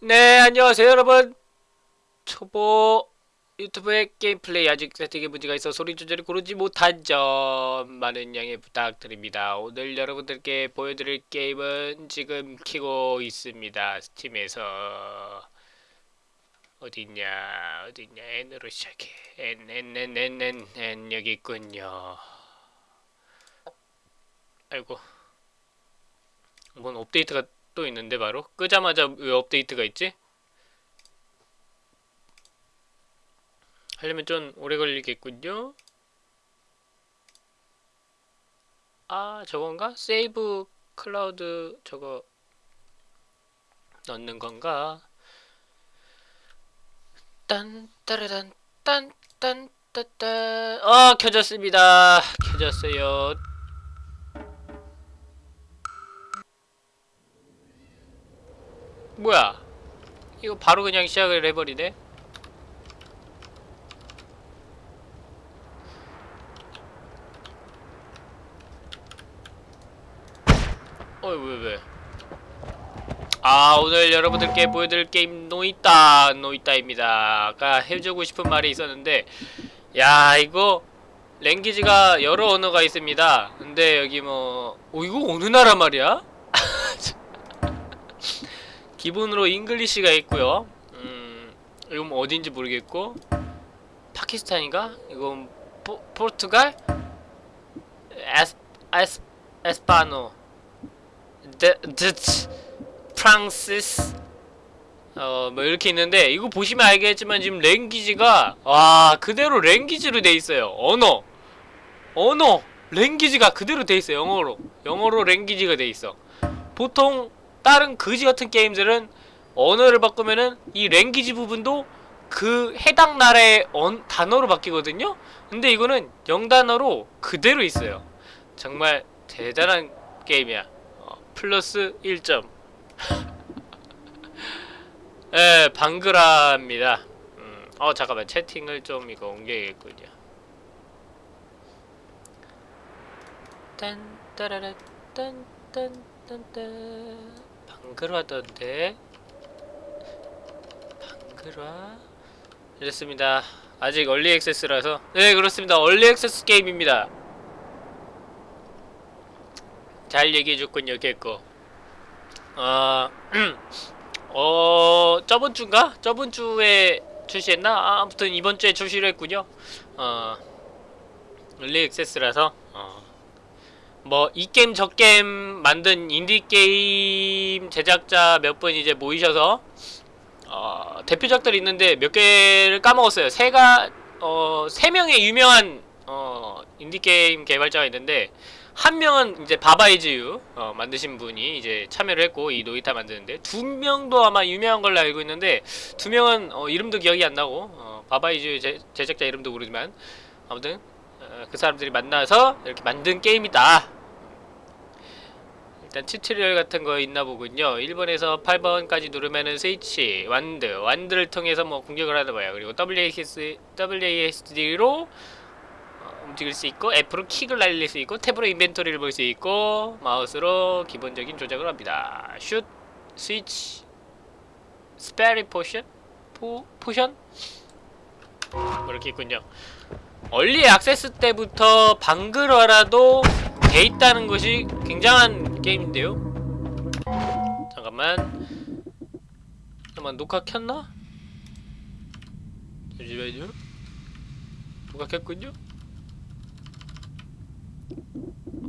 네, 안녕하세요, 여러분. 초보 유튜브의 게임 플레이 아직 세팅에 문제가 있어 소리 조절이 고르지 못한 점 많은 양해 부탁드립니다. 오늘 여러분들께 보여드릴 게임은 지금 키고 있습니다. 스팀에서 어딨냐, 어딨냐, N으로 시작해. N, N, N, N, N, N 여기 있군요. 아이고, 뭔 업데이트가 또 있는데 바로 끄자마자 왜 업데이트가 있지? 하려면 좀 오래 걸리겠군요. 아 저건가? 세이브 클라우드 저거 넣는 건가? 딴 따라단 딴 딴 따따 어 켜졌습니다. 켜졌어요. 뭐야? 이거 바로 그냥 시작을 해버리네? 어이 왜 왜? 아 오늘 여러분들께 보여드릴 게임 노이따 노이따입니다 아까 해주고 싶은 말이 있었는데 야 이거 language가 여러 언어가 있습니다 근데 여기 뭐 어, 이거 어느 나라 말이야? 기본으로 English가 있고요. 음, 이건 뭐 어딘지 모르겠고 파키스탄인가? 이건 포, 포르투갈? 에스 에스 Español 드 Deutsch Français 어 뭐 이렇게 있는데 이거 보시면 알겠지만 지금 랭귀지가 와 그대로 랭귀지로 돼 있어요. 언어 언어 랭귀지가 그대로 돼 있어요. 영어로 영어로 랭귀지가 돼 있어. 보통 다른 그지 같은 게임들은 언어를 바꾸면은 이 랭귀지 부분도 그 해당 나라의 언, 단어로 바뀌거든요? 근데 이거는 영단어로 그대로 있어요. 정말 대단한 게임이야. 어, 플러스 1점. 예, 방그라입니다. 음, 어, 잠깐만. 채팅을 좀 이거 옮겨야겠군요. 딴, 따라라, 딴, 딴, 딴, 딴. 방글화던데. 방글화? 이랬습니다. 아직 얼리 액세스라서. 네 그렇습니다. 얼리 액세스 게임입니다. 잘 얘기해줬군요 개꺼. 어, 어 저번 주인가? 저번 주에 출시했나? 아, 아무튼 이번 주에 출시를 했군요. 어 early access라서. 어. 뭐 이 게임 저 게임 만든 인디 게임 제작자 몇 분 이제 모이셔서 어, 대표작들이 있는데 몇 개를 까먹었어요. 세가 어, 세 명의 유명한 어, 인디 게임 개발자가 있는데 한 명은 이제 Baba Is You 어, 만드신 분이 이제 참여를 했고 이 Noita 만드는데 두 명도 아마 유명한 걸로 알고 있는데 두 명은 어, 이름도 기억이 안 나고 어, Baba Is You 제작자 이름도 모르지만 아무튼 어, 그 사람들이 만나서 이렇게 만든 게임이다 일단 tutorial 같은 거 있나 보군요 1번에서 8번까지 누르면은 스위치, wand, wand를 통해서 뭐 공격을 하나 봐요 그리고 WASD, WASD로 어, 움직일 수 있고 F로 킥을 날릴 수 있고 tab으로 inventory를 볼 수 있고 마우스로 기본적인 조작을 합니다 슛, 스위치, spray potion? 포, potion? 뭐 이렇게 있군요 early access 때부터 한글화라도 돼 있다는 것이 굉장한 게임인데요? 잠깐만 잠깐만 녹화 켰나? 잠시만요 녹화 켰군요?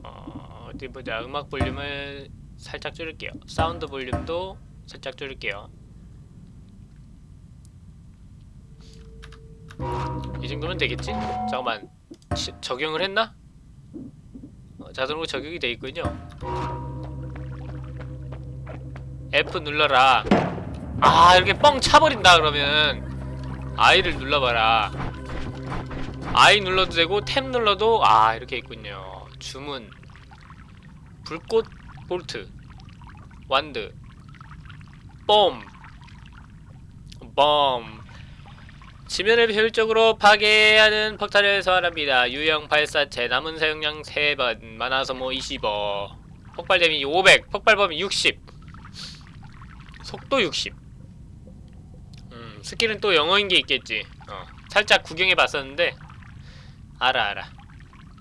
어, 어디 보자 음악 볼륨을 살짝 줄일게요 사운드 볼륨도 살짝 줄일게요 이 정도면 되겠지? 잠깐만 시, 적용을 했나? 자동으로 적용이 돼 있군요. F 눌러라. 아 이렇게 뻥 차버린다 그러면. I를 눌러봐라. I 눌러도 되고 탭 눌러도 아 이렇게 있군요. 주문. 불꽃 bolt. wand. bomb bomb 지면을 효율적으로 파괴하는 폭탄을 소환합니다. 유형 발사체 남은 사용량 3번. mana 소모 25 폭발 데미지 500 폭발 범위 60 속도 60 skill은 또 영어인 게 있겠지. 어 살짝 구경해 봤었는데. 알아 알아.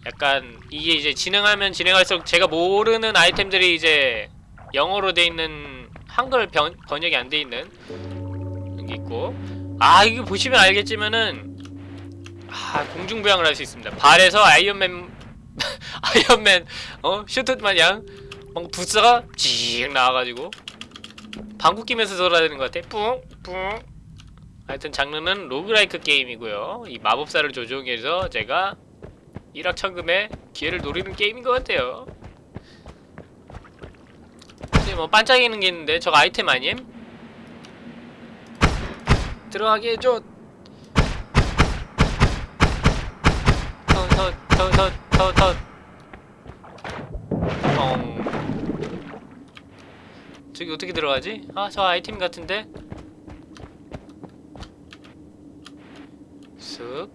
약간 이게 이제 진행하면 진행할수록 제가 모르는 아이템들이 이제 영어로 돼 있는 한글 변, 번역이 안 돼 있는 여기 있고. 아 이거 보시면 알겠지만은 아 공중부양을 할 수 있습니다. 발에서 아이언맨 아이언맨 어 슈트 마냥 뭔가 부스터가 쥐익 나와가지고 방구 끼면서 돌아다니는 것 같아. 뿡 뿡. 하여튼 장르는 로그라이크 게임이고요. 이 마법사를 조종해서 제가 일확천금의 기회를 노리는 게임인 것 같아요. 근데 뭐 반짝이는 게 있는데 저거 아이템 아님? 들어가게 해줘. 터터터터터터 엉 저기 어떻게 들어가지? 아 저 아이템 같은데? 쓱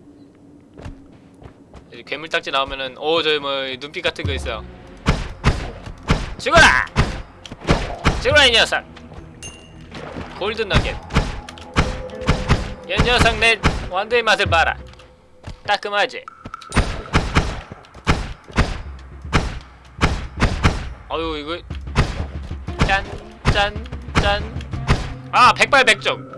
괴물딱지 나오면은 오 저기 뭐 눈빛 같은 거 있어 죽어라! 죽어라 이 녀석 골든 너겟 이 녀석 내 완도의 맛을 봐라 따끔하지? 어유 이거 짠, 짠, 짠. 아, 백발백중.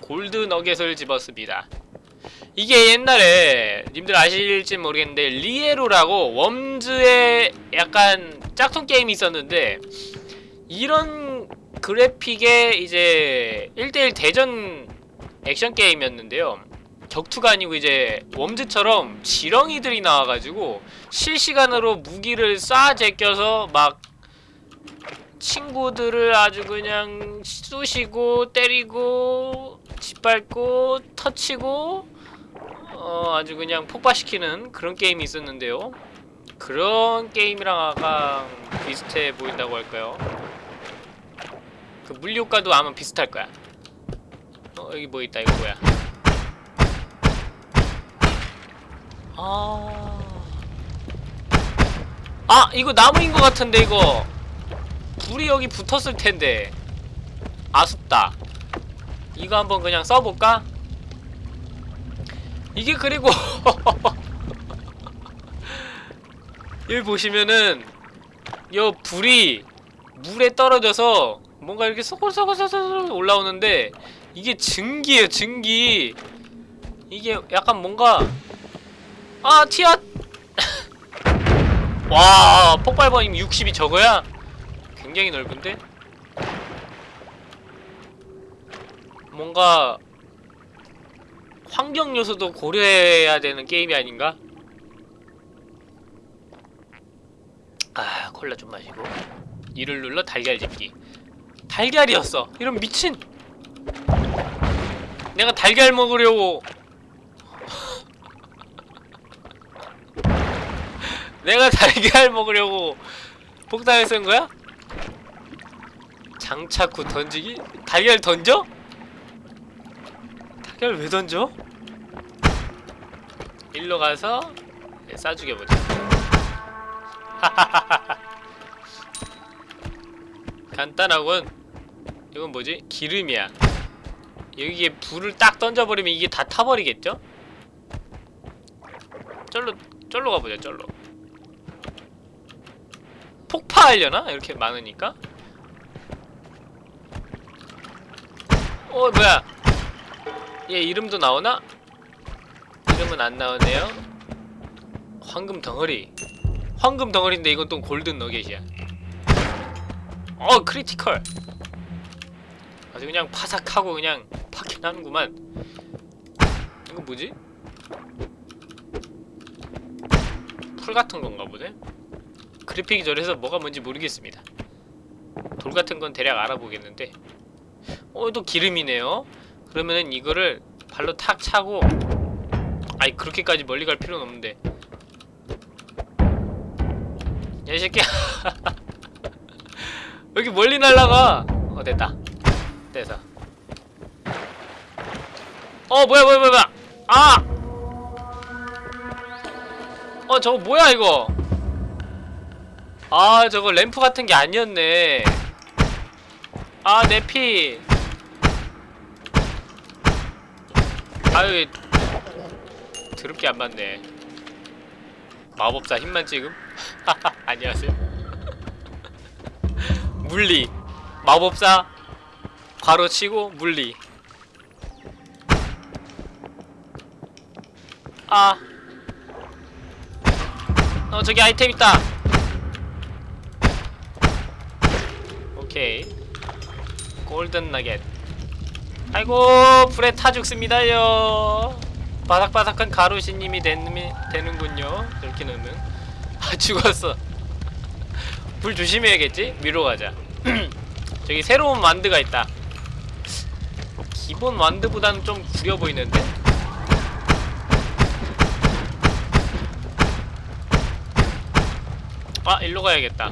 골드 너겟을 집었습니다. 이게 옛날에 님들 아실지 모르겠는데 리에로라고 웜즈의 약간 짝퉁 게임이 있었는데 이런 그래픽의 이제 1대1 대전 액션 게임이었는데요. 격투가 아니고 이제 웜즈처럼 지렁이들이 나와가지고 실시간으로 무기를 쏴 제껴서 막 친구들을 아주 그냥 쑤시고 때리고 짓밟고 터치고 어 아주 그냥 폭파시키는 그런 게임이 있었는데요. 그런 게임이랑 아까 비슷해 보인다고 할까요? 그 물효과도 아마 비슷할 거야. 어 여기 뭐 있다 이거 뭐야? 아... 아 이거 나무인 것 같은데 이거 불이 여기 붙었을 텐데 아쉽다 이거 한번 그냥 써볼까? 이게 그리고 여기 보시면은 요 불이 물에 떨어져서 뭔가 이렇게 소골소골소골 올라오는데 이게 증기예요 증기 이게 약간 뭔가 아 티앗 와 폭발번임 60이 저거야? 굉장히 넓은데? 뭔가 환경 요소도 고려해야 되는 게임이 아닌가? 아 콜라 좀 마시고 이를 눌러 달걀 집기 달걀이었어 이런 미친 내가 달걀 먹으려고 내가 달걀 먹으려고 폭탄을 쓴 거야? 장착 후 던지기? 달걀 던져? 달걀 왜 던져? 일로 가서 네, 싸 죽여보자 간단하군 이건 뭐지? 기름이야 여기에 불을 딱 던져버리면 이게 다 타버리겠죠? 쩔로 쩔로 가보자 쩔로 폭파하려나? 이렇게 많으니까 어 뭐야? 얘 이름도 나오나? 이름은 안 나오네요. 황금 덩어리. 황금 덩어리인데 이건 또 golden nugget이야. 어 critical. 아주 그냥 파삭하고 그냥 파괴나는구만. 이거 뭐지? 풀 같은 건가 보네? 그래픽이 저래서 뭐가 뭔지 모르겠습니다. 돌 같은 건 대략 알아보겠는데 어, 또 기름이네요. 그러면은 이거를 발로 탁 차고 아이 그렇게까지 멀리 갈 필요는 없는데. 야 이 새끼야. 왜 이렇게 멀리 날라가? 어 됐다. 됐어. 어 뭐야 뭐야 뭐야 뭐야. 아! 어 저거 뭐야 이거? 아 저거 램프 같은 게 아니었네 아, 내 피. 아유, 드럽게 안 맞네. 마법사 힘만 지금? 안녕하세요. 물리. 마법사, 괄호 치고, 물리. 아. 어, 저기 아이템 있다. 오케이. 골든 나겟. 아이고 불에 타 죽습니다요. 바삭바삭한 가루시님이 되는군요. 이렇게 넣으면 아 죽었어. 불 조심해야겠지? 위로 가자. 저기 새로운 완드가 있다. 기본 완드보다는 좀 구려 보이는데? 아 일로 가야겠다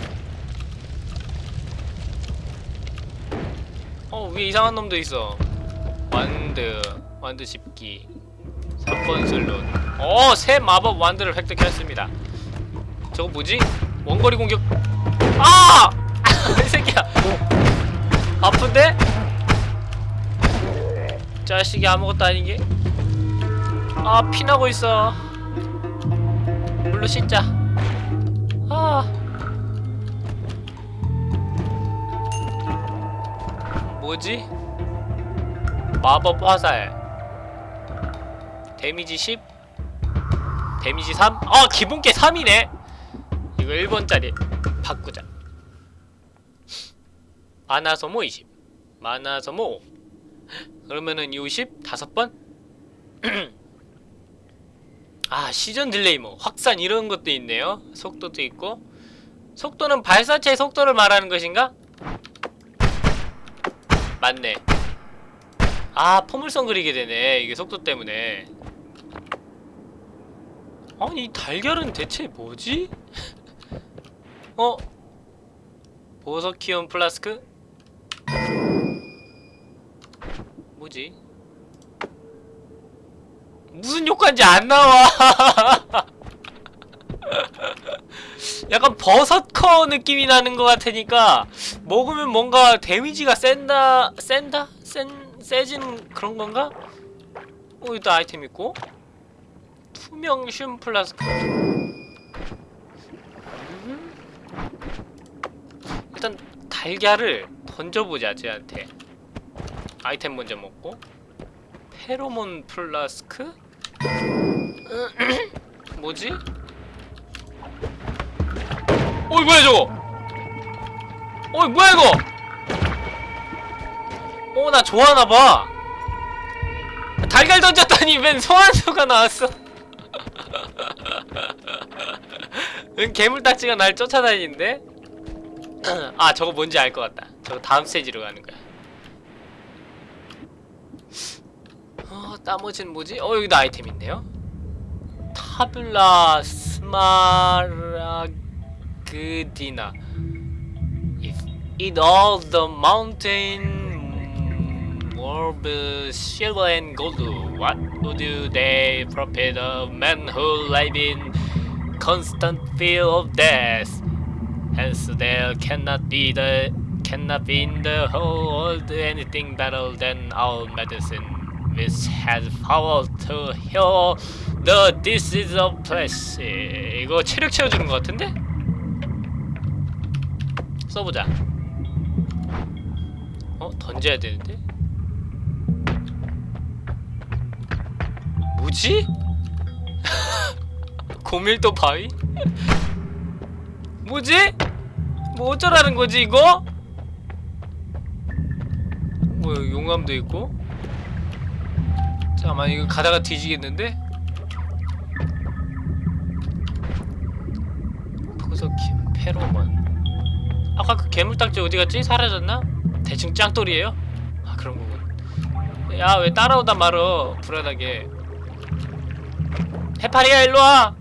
어 위에 이상한 놈도 있어. 완드 완드 집기. 3번 슬롯. 어 새 마법 완드를 획득했습니다. 저거 뭐지? 원거리 공격. 아! 이 새끼야. 아픈데? 자식이 아무것도 아니게. 아 피나고 있어. 물로 씻자. 아 뭐지? 마법 화살. 데미지 10 데미지 3? 아 기본게 3이네. 이거 1번짜리 바꾸자. mana소모 20 mana소모. 5 그러면은 60 5번? 아 시전 delay 뭐. 확산 이런 것도 있네요. 속도도 있고. 속도는 발사체의 속도를 말하는 것인가? 맞네 아 포물선 그리게 되네 이게 속도 때문에 아니 이 달걀은 대체 뭐지? 어? Berserkium 플라스크? 뭐지? 무슨 효과인지 안 나와 약간 berserker 느낌이 나는 것 같으니까 먹으면 뭔가 데미지가 센다 센다 센 세지는 그런 건가? 어 여기도 아이템 있고 투명슘 플라스크 음. 일단 달걀을 던져보자 쟤한테 아이템 먼저 먹고 페로몬 플라스크? 뭐지? 어이 뭐야 저거? 어이 뭐야 이거? 어 나 좋아하나봐. 달걀 던졌더니 웬 소환수가 나왔어. 은 괴물딱지가 날 쫓아다니는데? 아 저거 뭔지 알 것 같다. 저거 다음 스테이지로 가는 거야. 어 나머지는 뭐지? 어 여기도 아이템 있네요. 타블라 Smaragdina. If in all the mountain marble, silver and gold, what would they profit of men who live in constant fear of death? Hence there cannot be the cannot be in the whole world anything better than our medicine, which has power to heal the disease of flesh 이거 체력 채워주는 것 같은데? 써보자 어? 던져야 되는데? 뭐지? 고밀도 바위? 뭐지? 뭐 어쩌라는 거지 이거? 뭐 용암도 있고 잠깐만 이거 가다가 뒤지겠는데? 보석킴 페로몬 아까 그 괴물딱지 어디갔지? 사라졌나? 대충 짱돌이에요? 아 그런 거군 야 왜 따라오다 말어 불안하게 해파리야 일로와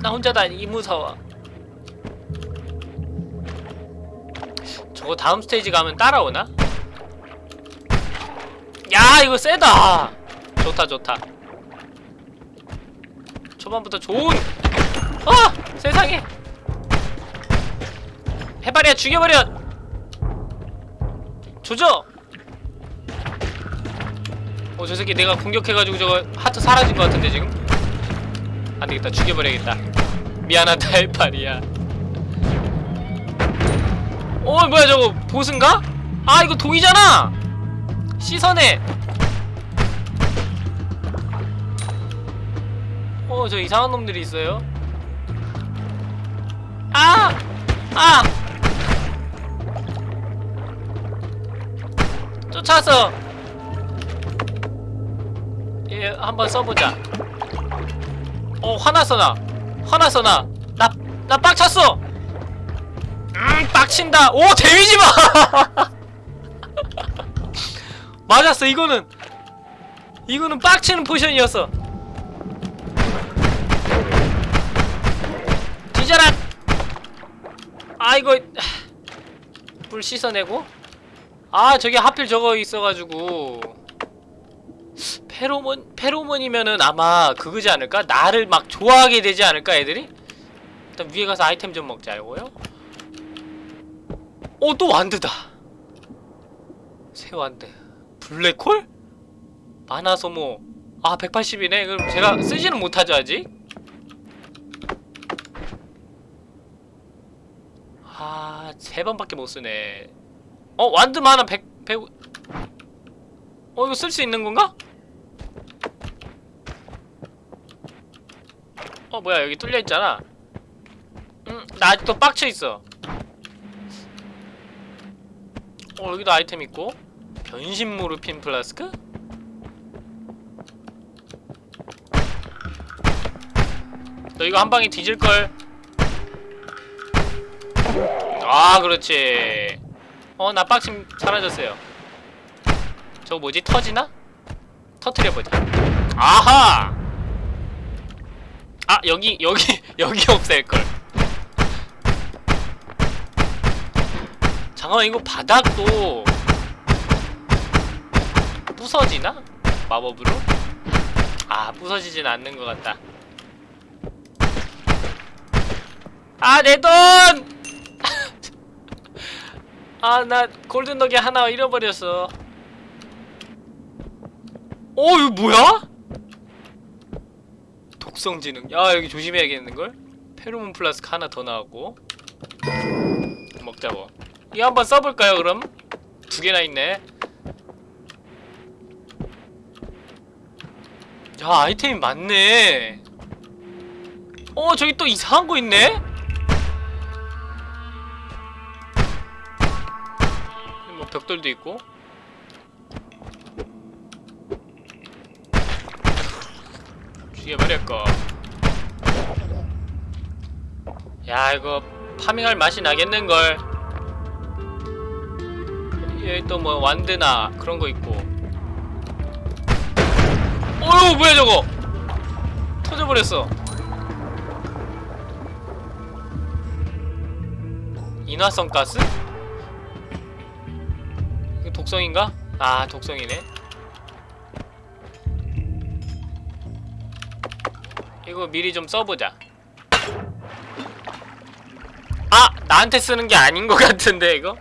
나 혼자다 이 무서워 저거 다음 스테이지 가면 따라오나? 야 이거 세다 좋다 좋다 초반부터 좋은 아 세상에! 해파리야 죽여버려! 조져! 어 저 새끼 내가 공격해가지고 저거 하트 사라진 것 같은데 지금? 안 되겠다 죽여버려야겠다. 미안하다 해파리야. 어 뭐야 저거 보스인가? 아 이거 동이잖아! 시선에! 어 저 이상한 놈들이 있어요 아! 아! 쫓아왔어 얘 한번 써보자. 어 화났어 나. 화났어 나 나 나 빡쳤어. 음 빡친다. 오 데미지 봐! 맞았어 이거는. 이거는 빡치는 포션이었어. 뒤져라 아 이거 불 씻어내고? 아 저기 하필 저거 있어가지고. 페로몬 페로몬이면은 아마 그거지 않을까? 나를 막 좋아하게 되지 않을까 애들이? 일단 위에 가서 아이템 좀 먹자고요. 어또 완드다. 새 완드. 블랙홀? 마나 소모. 아 180이네? 그럼 제가 쓰지는 못하죠 아직 아, 세 번밖에 못 쓰네. 어, wand mana 100, 100. 어, 이거 쓸 수 있는 건가? 어, 뭐야, 여기 뚫려 있잖아. 음, 나 아직도 빡쳐 있어. 어, 여기도 아이템 있고. 변신 모르핀 플라스크? 너 이거 한 방에 뒤질걸. 아 그렇지 어 나 빡침 사라졌어요 저거 뭐지 터지나? 터트려보자 아하 아 여기 여기 여기 없앨걸 잠깐만 이거 바닥도 부서지나? 마법으로? 아 부서지진 않는 것 같다 아 내 돈! 아 나 golden 덩이 하나 잃어버렸어 어 이거 뭐야? 독성 진흙 야 여기 조심해야겠는걸? 페로몬 플라스크 하나 더 나왔고 먹자고 이거 한번 써볼까요 그럼? 두 개나 있네 야 아이템이 많네 어 저기 또 이상한 거 있네? 벽돌도 있고. 죽여버렸고. 야 이거 파밍할 맛이 나겠는걸. 여기 또 뭐 완드나 그런 거 있고. 어휴 뭐야 저거. 터져버렸어. 인화성 가스? 독성인가? 아 독성이네 이거 미리 좀 써보자 아! 나한테 쓰는 게 아닌 것 같은데 이거?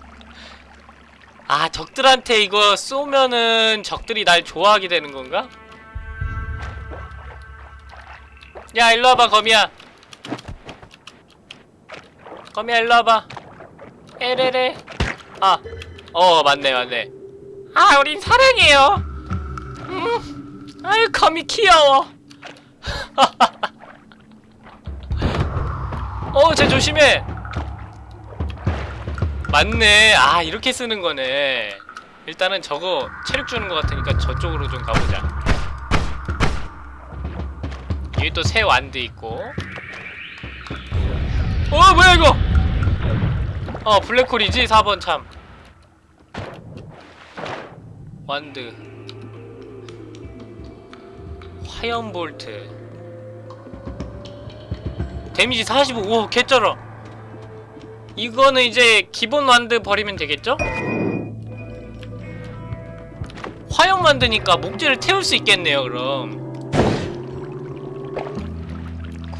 아 적들한테 이거 쏘면은 적들이 날 좋아하게 되는 건가? 야 일로 와봐 거미야 거미야 일로 와봐 에레레 아 어 맞네 맞네. 아 우린 사랑해요. 음 아유 거미 귀여워. 어쟤 조심해. 맞네. 아 이렇게 쓰는 거네. 일단은 저거 체력 주는 것 같으니까 저쪽으로 좀 가보자. 여기 또 새 완드 있고. 어 뭐야 이거? 어 블랙홀이지? 4번 참 wand 화염 볼트 데미지 45 우와 개쩔어 이거는 이제 기본 wand 버리면 되겠죠? 화염 wand니까 목재를 태울 수 있겠네요 그럼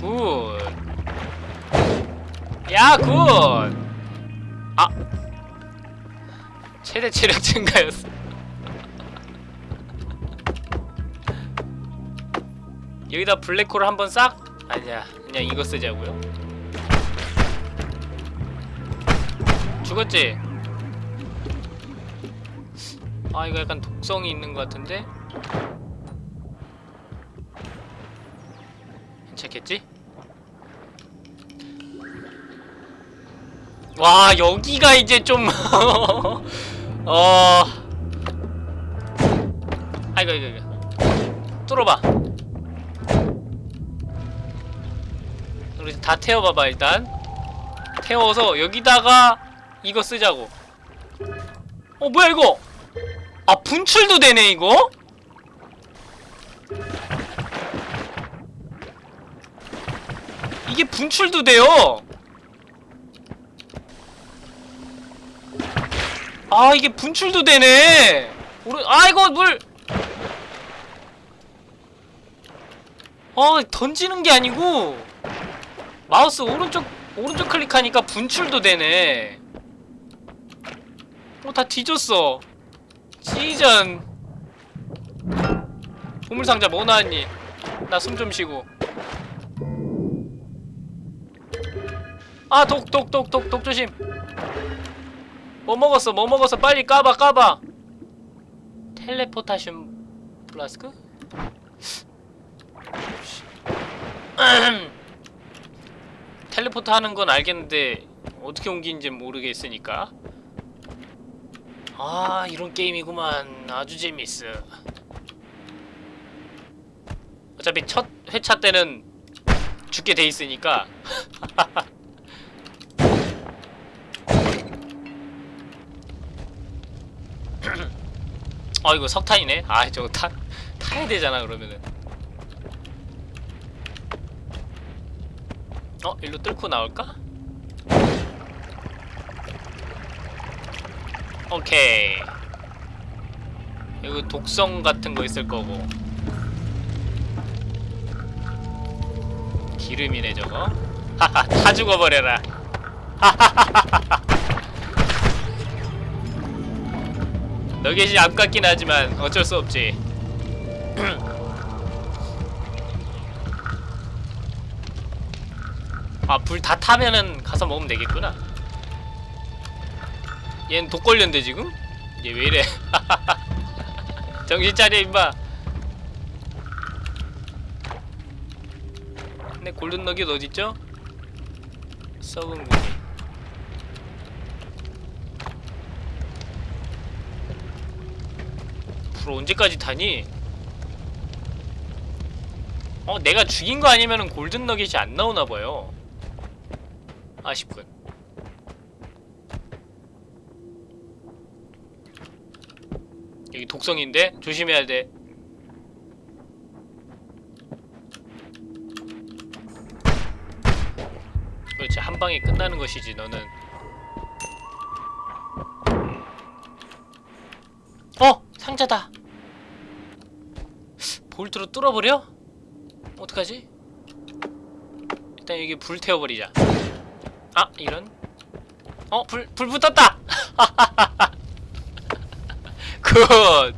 good 야, good! 아! 최대 체력 증가였어. 여기다 블랙홀을 한번 싹? 아니야 그냥 이거 쓰자고요. 죽었지? 아 이거 약간 독성이 있는 것 같은데? 괜찮겠지? 와 여기가 이제 좀 어... 아이고 이거 이거. 뚫어봐 우리 다 태워봐봐 일단. 태워서 여기다가 이거 쓰자고. 어 뭐야 이거? 아 분출도 되네 이거? 이게 분출도 돼요? 아 이게 분출도 되네. 오른 아 이거 물 아, 던지는 게 아니고 마우스 오른쪽 오른쪽 클릭하니까 분출도 되네. 어, 다 뒤졌어. 시전. 보물상자 뭐 나왔니? 나 숨 좀 쉬고. 아, 독, 독, 독, 독, 독 조심. 뭐 먹었어? 뭐 먹었어? 빨리 까봐, 까봐. 텔레포타슘 플라스크? 텔레포트 하는 건 알겠는데 어떻게 옮기는지 모르겠으니까. 아 이런 게임이구만. 아주 재밌어. 어차피 첫 회차 때는 죽게 돼 있으니까. 아 이거 석탄이네? 아 저거 타, 타야 되잖아 그러면은 어? 일로 뚫고 나올까? 오케이. 여기 독성 같은 거 있을 거고. 기름이네 저거. 하하 다 죽어버려라. 너겟이 아깝긴 하지만 어쩔 수 없지 아 불 다 타면은 가서 먹으면 되겠구나 얜독 걸렸는데 지금? 얘 왜 이래 정신 차려 임마 근데 골든 너겟 어딨죠? 썩은 고기 불 언제까지 타니? 어 내가 죽인 거 아니면은 골든 너겟이 안 나오나 봐요 아쉽군 여기 독성인데 조심해야 돼 그렇지 한 방에 끝나는 것이지 너는 어! 상자다 볼트로 뚫어버려? 어떡하지? 일단 여기 불 태워버리자 아 이런 어? 불, 불 붙었다! 굿!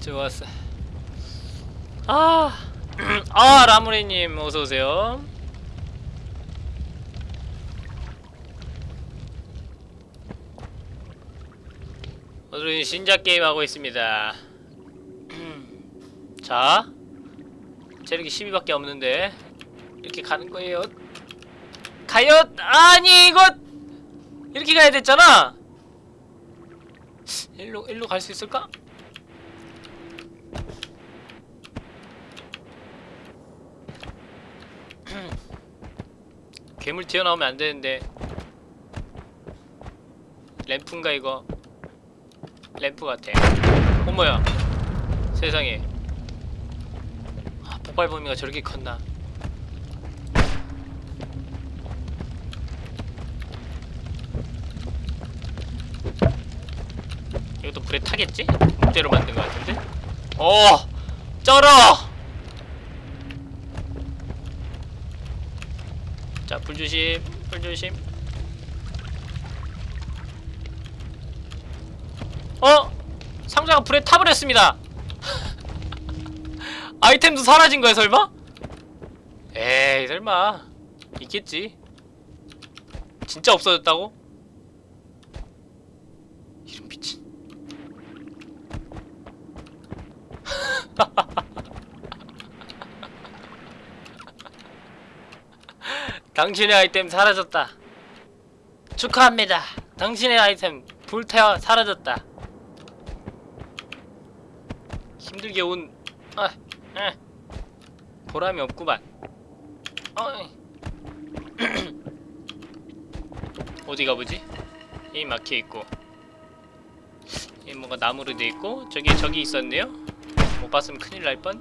좋았어 아, 아 라무리님 어서오세요 오늘은 신작 게임 하고 있습니다 자 체력이 12밖에 없는데 이렇게 가는 거예요. 가요! 아니 이거 이렇게 가야 됐잖아! 일로 일로 갈 수 있을까? 괴물 튀어나오면 안 되는데. 램프인가 이거? 램프 같아. 어머야? 세상에. 아, 폭발 범위가 저렇게 컸나 이것도 불에 타겠지? 목재로 만든 것 같은데? 어! 쩔어! 자, 불 조심, 불 조심. 어? 상자가 불에 타버렸습니다. 아이템도 사라진 거야 설마? 에이 설마 있겠지 진짜 없어졌다고? 이런 미친 당신의 아이템 사라졌다 축하합니다 당신의 아이템 불태워 사라졌다 힘들게 온 아, 아, 보람이 없구만 어이. 어디 가보지? 이 막혀 있고 이 뭔가 나무로 돼 있고 저기 저기 있었네요. 못 봤으면 큰일 날 뻔.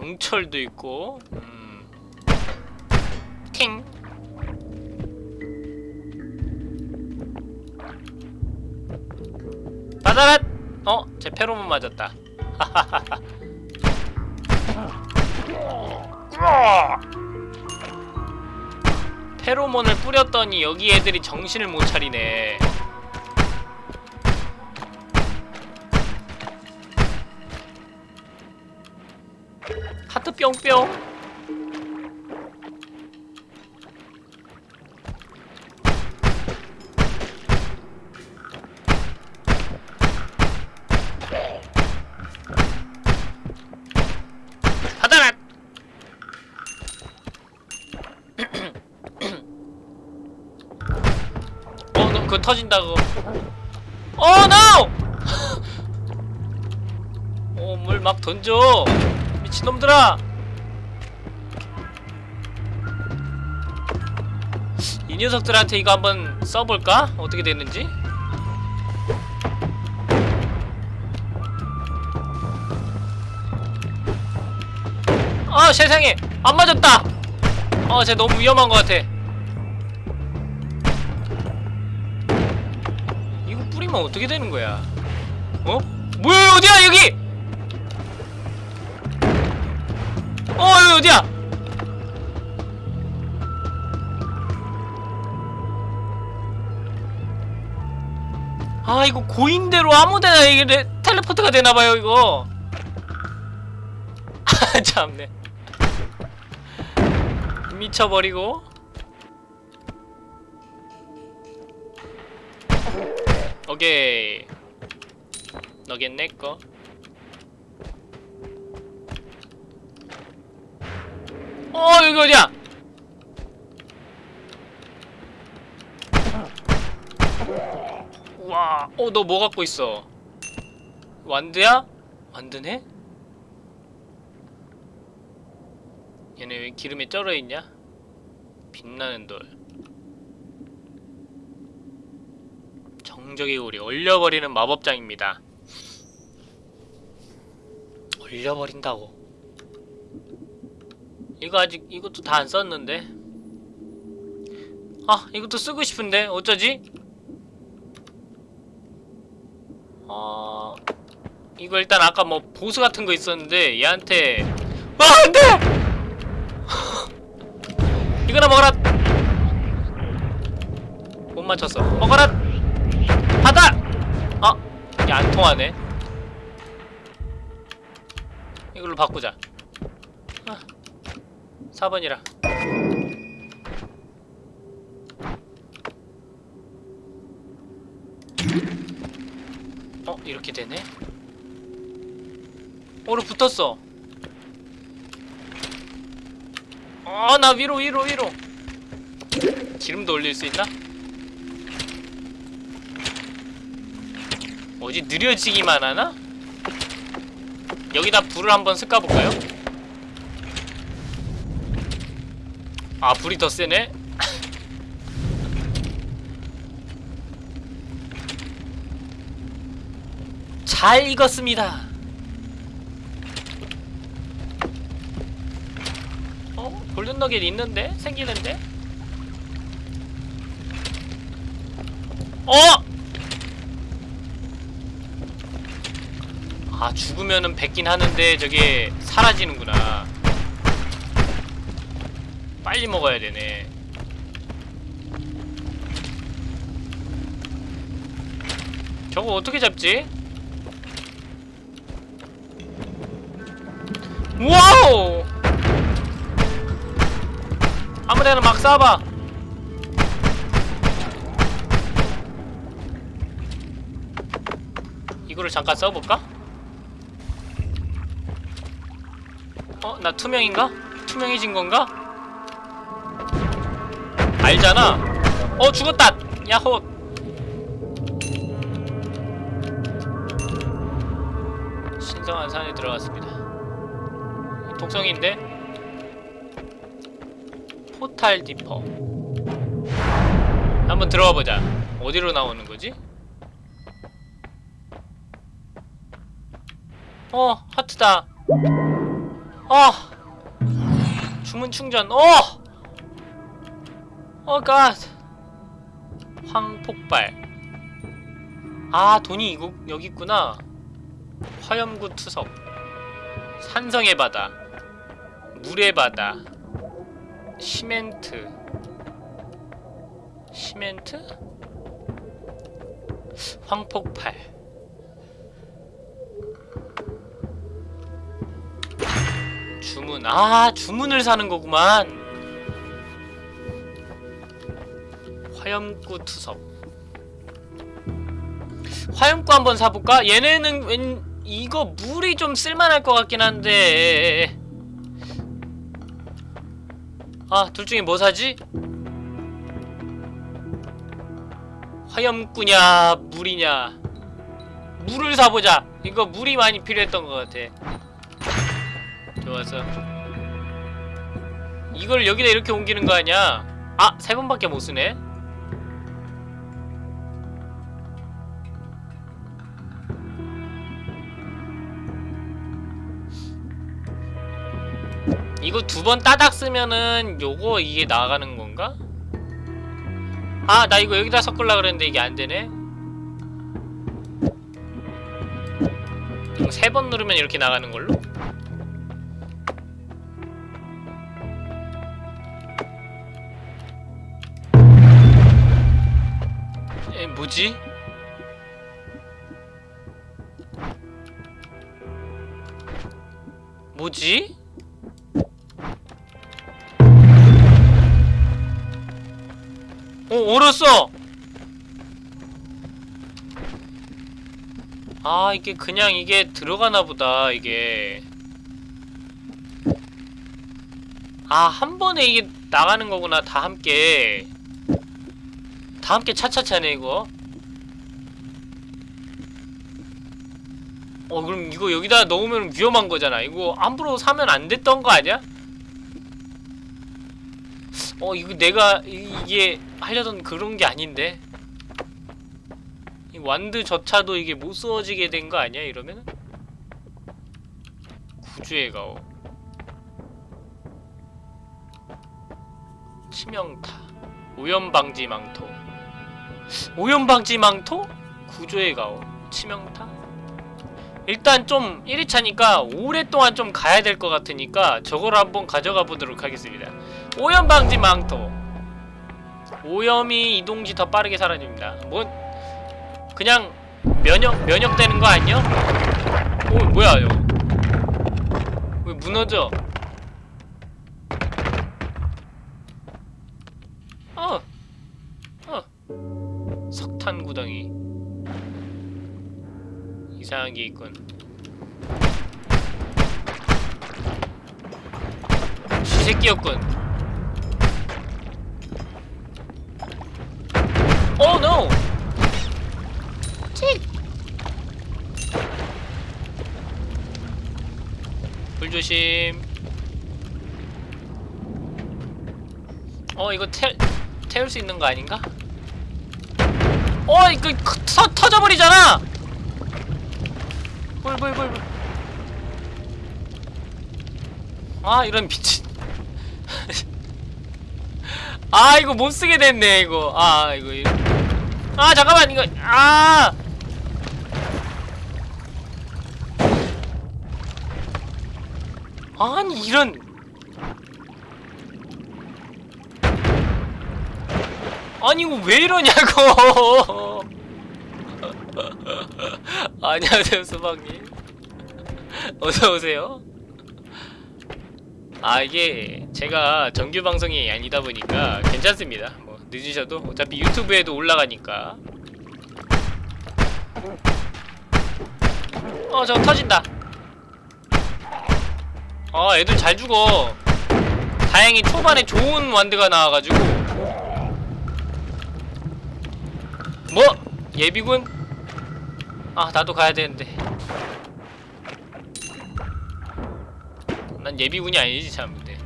강철도 있고, 음, 팅. 받아라! 어, 제 페로몬 맞았다. 페로몬을 뿌렸더니 여기 애들이 정신을 못 차리네. 뿅뿅. 어, 너 그거 터진다고. 어, 노! 어, 물 막 던져. 미친놈들아! 녀석들한테 이거 한번 써볼까? 어떻게 됐는지? 아 세상에 안 맞았다 어쟤 너무 위험한 것 같아 이거 뿌리면 어떻게 되는 거야 어? 뭐야 어디야 여기 이거 고인대로 아무데나 이게 레- 텔레포트가 되나봐요 이거. 아 참네. 미쳐버리고. 오케이. 너겐 내꺼 어 여기 어디야 어너 뭐 갖고 있어 완드야? 완드네? 얘네 왜 기름에 쩔어 있냐? 빛나는 돌. 정적의 우리 얼려버리는 마법장입니다. 얼려버린다고. 이거 아직 이것도 다 안 썼는데. 아 이것도 쓰고 싶은데 어쩌지? 어 이거 일단 아까 뭐 보스 같은 거 있었는데 얘한테 아 안돼! 이거나 먹어라. 못 맞췄어. 먹어라. 받아. 아, 이게 안 통하네. 이걸로 바꾸자. 아, 4번이라. 이렇게 되네. 오로 붙었어. 아, 나 위로 위로 위로. 기름도 올릴 수 있나? 뭐지 느려지기만 하나? 여기다 불을 한번 섞어 볼까요? 아 불이 더 세네. 잘 익었습니다. 어? 골든 너겟 있는데? 생기는데? 어! 아 죽으면은 뱉긴 하는데 저게 사라지는구나 빨리 먹어야 되네 저거 어떻게 잡지? 와우! 아무데나 막 쏴봐. 이거를 잠깐 써볼까? 어? 나 투명인가? 투명해진 건가? 알잖아. 어 죽었다. 야호. 신성한 산에 들어갔습니다. 독성인데 포탈 디퍼. 한번 들어가 보자. 어디로 나오는 거지? 어 하트다. 어 주문 충전. 어. 어 갓. 황폭발. 아 돈이 이거 여기 있구나. 화염구 투석. 산성의 바다. 물의 바다. 시멘트. 시멘트? 황폭발. 주문. 아, 주문을 사는 거구만. 화염구 투석. 화염구 한번 사볼까? 얘네는 웬 이거 물이 좀 쓸만할 것 같긴 한데 아, 둘 중에 뭐 사지? 화염구냐, 물이냐? 물을 사보자. 이거 물이 많이 필요했던 것 같아. 좋았어. 이걸 여기다 이렇게 옮기는 거 아니야? 아! 세 번밖에 못 쓰네 이거 두 번 따닥 쓰면은 요거 이게 나가는 건가? 아, 나 이거 여기다 섞으려 그랬는데 이게 안 되네. 세 번 누르면 이렇게 나가는 걸로? 에, 뭐지? 뭐지? 어, 얼었어! 아, 이게 그냥 이게 들어가나 보다, 이게. 아, 한 번에 이게 나가는 거구나, 다 함께. 다 함께 차차차네, 이거. 어, 그럼 이거 여기다 넣으면 위험한 거잖아. 이거 함부로 사면 안 됐던 거 아니야? 어, 이거 내가 이- 이게 하려던 그런 게 아닌데 이 완드조차도 이게 못 쓰워지게 된 거 아니야 이러면은? 구주의 가오 치명타 오염방지 망토 오염방지 망토? 구조의 가오 치명타? 일단 좀 1위차니까 오랫동안 좀 가야 될 것 같으니까 저걸 한번 가져가 보도록 하겠습니다 오염방지 망토 오염이 이동시 더 빠르게 사라집니다. 뭐 그냥 면역 면역되는 거 아니야? 오 뭐야 이거? 왜 무너져? 어, 어, 석탄 구덩이 이상한 게 있군. 쥐새끼였군. Oh no! 칙! 불 조심. 어 이거 태 태울 수 있는 거 아닌가? 어 이거 크- 터 터져버리잖아. 불 불 불 불. 아 이런 미친. 아 이거 못 쓰게 됐네 이거. 아 이거. 이거. 아 잠깐만 이거 아 아니 이런 아니 이거 왜 이러냐고 안녕하세요 수박님 어서오세요 아 이게 제가 정규 방송이 아니다 보니까 괜찮습니다. 뭐 늦으셔도 어차피 유튜브에도 올라가니까. 어 저거 터진다. 아 애들 잘 죽어. 다행히 초반에 좋은 완드가 나와가지고. 뭐? 예비군? 아 나도 가야 되는데 난 예비군이 아니지 참 근데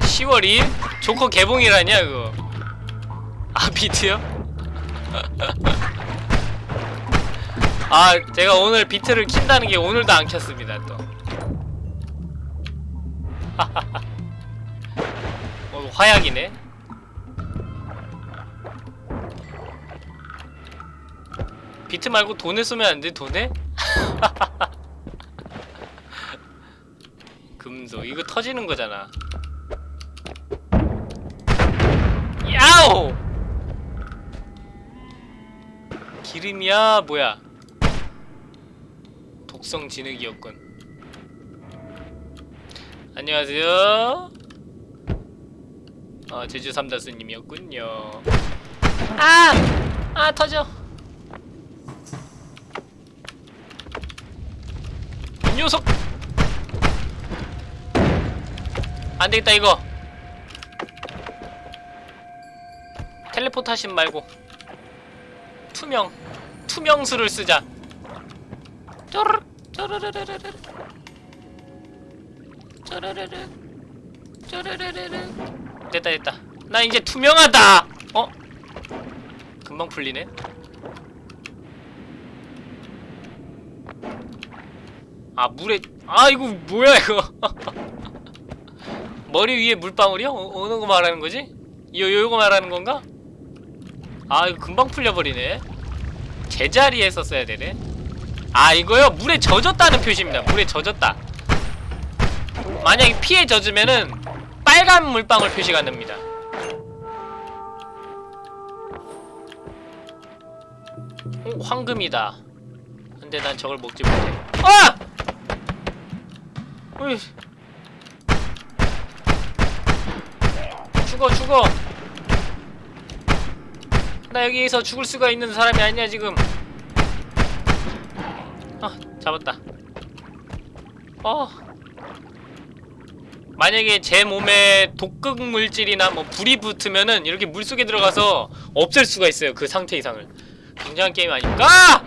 10월 2일? 조커 개봉이라냐 그거 아 비트요? 아 제가 오늘 비트를 킨다는 게 오늘도 안 켰습니다 또 어, 화약이네 비트 말고 돈에 쓰면 안 돼? 돈에? 금소 이거 터지는 거잖아. 야오! 기름이야? 뭐야? 독성 진흙이었군. 안녕하세요. 아 제주 삼다스님이었군요. 아! 아 터져. 이 녀석 안되겠다 이거. 텔레포트 하신 말고. 투명 투명수를 쓰자. 쪼르르 쪼르르르르르. 쪼르르르 쪼르르르르. 됐다 됐다. 나 이제 투명하다! 어? 금방 풀리네? 아 물에 아 이거 뭐야 이거 머리 위에 물방울이요? 어, 어느 거 말하는 거지? 요 요거 말하는 건가? 아 이거 금방 풀려버리네 제자리에 썼어야 되네 아 이거요 물에 젖었다는 표시입니다 물에 젖었다 만약에 피에 젖으면은 빨간 물방울 표시가 됩니다 오 황금이다 근데 난 저걸 먹지 못해 아! 어이. 죽어 죽어 나 여기에서 죽을 수가 있는 사람이 아니야 지금 아 잡았다 어 만약에 제 몸에 독극 물질이나 뭐 불이 붙으면은 이렇게 물속에 들어가서 없앨 수가 있어요 그 상태 이상을 굉장한 게임 아닐까?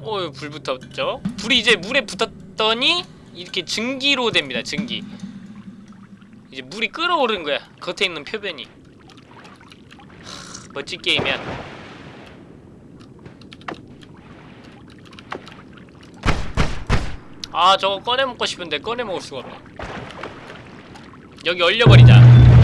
어, 불 붙었죠? 불이 이제 물에 붙었더니 이렇게 증기로 됩니다. 증기. 이제 물이 끓어오르는 거야. 겉에 있는 표면이. 하, 멋진 게임이야. 아, 저거 꺼내 먹고 싶은데 꺼내 먹을 수가 없네. 여기 얼려버리자.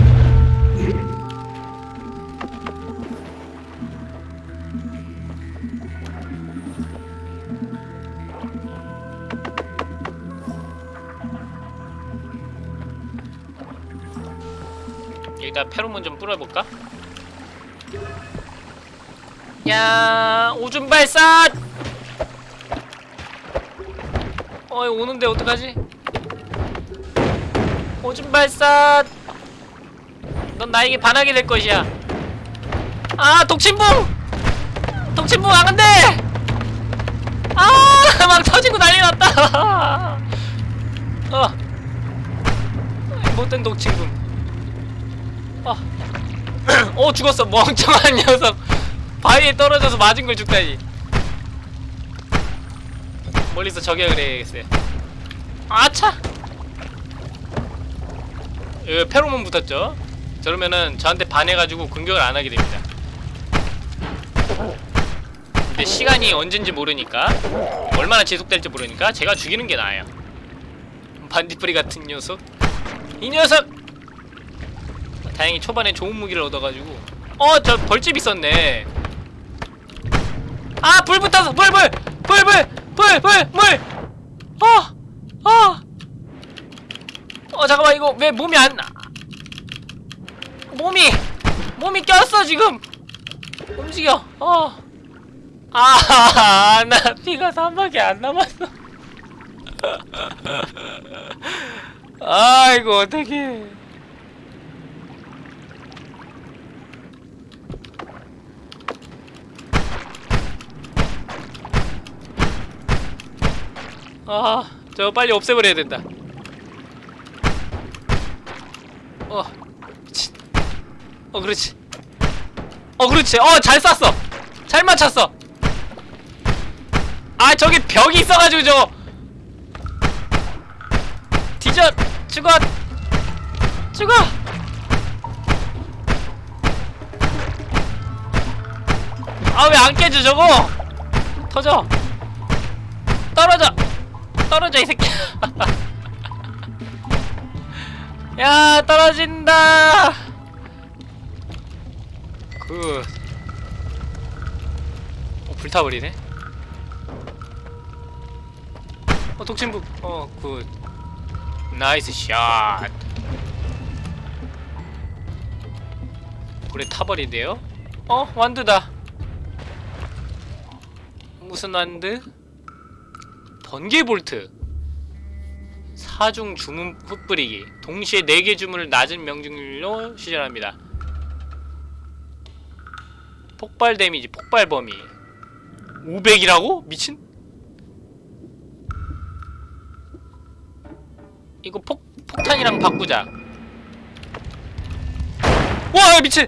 여기다 페로몬 좀 뿌려볼까? 야 오줌 발사! 어이 오는데 어떡하지? 오줌 발사! 넌 나에게 반하게 될 것이야. 아 독침붕! 독침붕 안돼! 아막 터지고 난리 났다. 어 못된 독침붕. 아. 어 죽었어. 멍청한 녀석. 바위에 떨어져서 맞은 걸 죽다니. 멀리서 저격을 해야겠어요. 아차! 여기 페로몬 붙었죠? 저러면은 저한테 반해가지고 공격을 안 하게 됩니다. 근데 시간이 언젠지 모르니까 얼마나 지속될지 모르니까 제가 죽이는 게 나아요. 반딧불이 같은 녀석. 이 녀석 다행히 초반에 좋은 무기를 얻어가지고. 어 저 벌집 있었네. 아 불 붙었어 불 불 불 불 불 불 불 어 어! 어 잠깐만 이거 왜 몸이 안 몸이 몸이 꼈어 지금? 움직여. 어. 아, 나 피가 3밖에 안 남았어. 아이고, 어떡해. 아, 저거 빨리 없애버려야 된다. 어, 미친. 어, 그렇지. 어, 그렇지. 어, 잘 쐈어. 잘 맞췄어. 아 저기 벽이 있어가지고 저 뒤져 죽어 죽어 아 왜 안 깨져 저거 터져 떨어져 떨어져 이 새끼. 야 떨어진다. 그. 어, 불타버리네? 어 독침부 어굿. 나이스 샷. 불에 타버리네요? 어 완드다. 무슨 완드 번개 볼트 사중 주문 흩뿌리기 동시에 4개 주문을 낮은 명중률로 시전합니다 폭발 데미지 폭발 범위 500이라고? 미친? 이거 폭 폭탄이랑 바꾸자. 와 미친.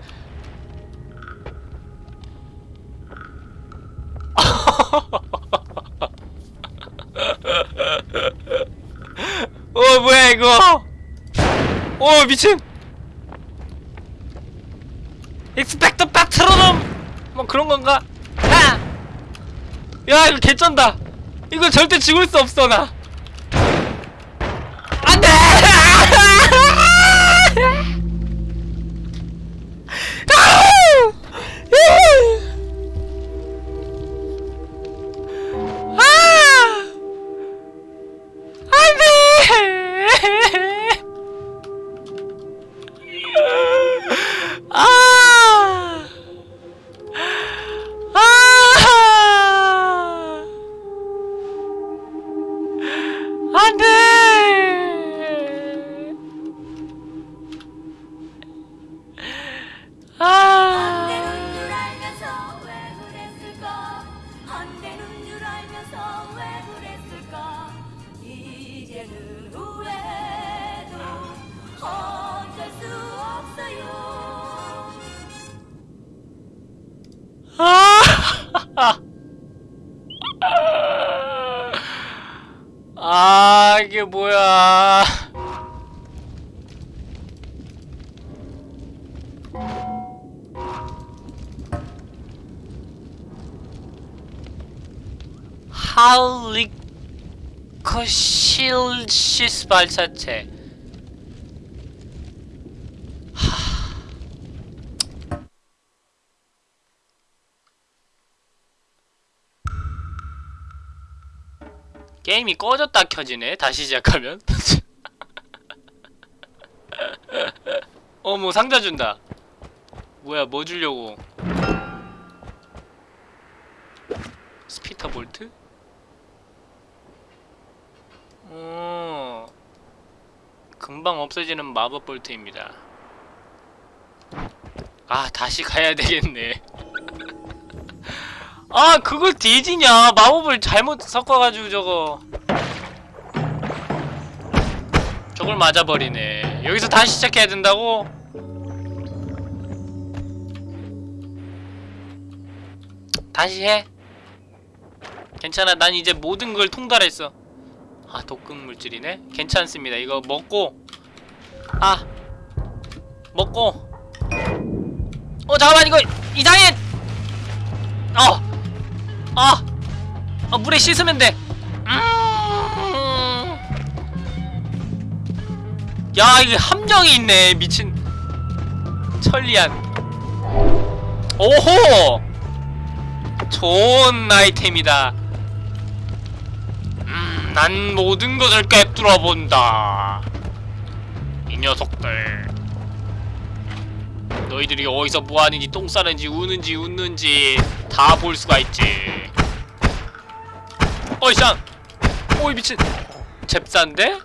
어 뭐야 이거? 어 미친. 익스펙트 파트로놈 뭐 그런 건가? 아! 야 이거 개쩐다. 이거 절대 죽을 수 없어 나. 할리코실시스 발사체. 게임이 꺼졌다 켜지네. 다시 시작하면. 어머 상자 준다. 뭐야 뭐 주려고? spitter bolt? 어 금방 없어지는 마법 bolt입니다. 아 다시 가야 되겠네. 아 그걸 뒤지냐 마법을 잘못 섞어가지고 저거 저걸 맞아버리네 여기서 다시 시작해야 된다고? 다시 해 괜찮아 난 이제 모든 걸 통달했어 아 독극 물질이네 괜찮습니다 이거 먹고 아 먹고 어 잠깐만 이거 이상해 어 아! 어, 물에 씻으면 돼. 음. 야, 이게 함정이 있네. 미친. 천리안. 오호! 좋은 아이템이다. 음, 난 모든 것을 꿰뚫어 본다. 이 녀석들. 너희들이 어디서 뭐하는지 똥 싸는지 우는지 웃는지 다 볼 수가 있지 어이 쌍 오이 미친 잽싼데?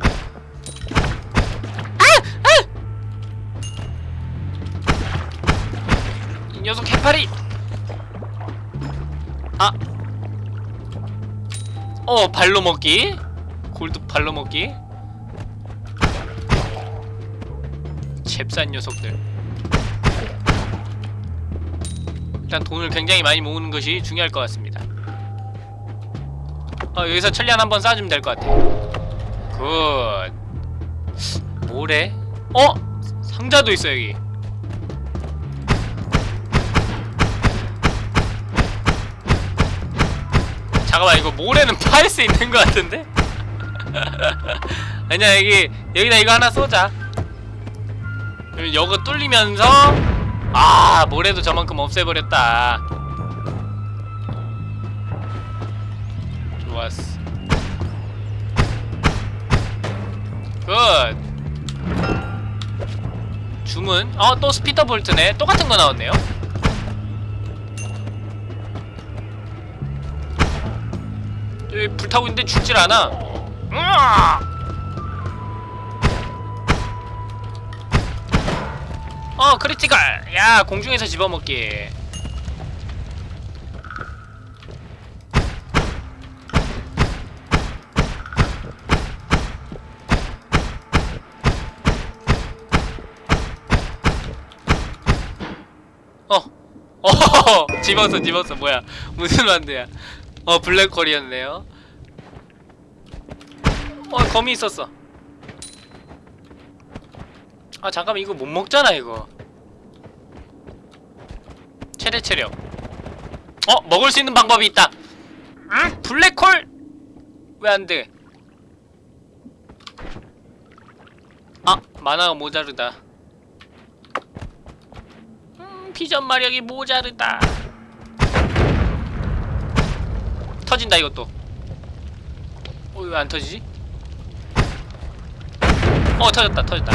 이 녀석 해파리 아. 어, 발로 먹기. 골드 발로 먹기. 잽싼 녀석들. 일단 돈을 굉장히 많이 모으는 것이 중요할 것 같습니다. 어, 여기서 천리안 한번 쏴주면 될 것 같아. good. 뭐래? 어? 상자도 있어, 여기. 잠깐만 이거 모래는 팔 수 있는 것 같은데? 아니야 여기 여기다 이거 하나 쏘자. 그럼 이거 뚫리면서 아 모래도 저만큼 없애버렸다. 좋았어. good. 주문. 어 또 spitter bolt네. 똑같은 거 나왔네요 불타고 있는데 죽질 않아. 어 critical. 야 공중에서 집어먹기. 어. 어, 집었어, 집었어. 뭐야? 무슨 만두야? 어 블랙홀이었네요. 어 거미 있었어. 아 잠깐만 이거 못 먹잖아 이거. 최대 체력. 어 먹을 수 있는 방법이 있다. 음 블랙홀? 왜 안돼? 아 만화가 모자르다. 음 비전 마력이 모자르다 터진다 이것도. 어 왜 안 터지지? 어 터졌다 터졌다.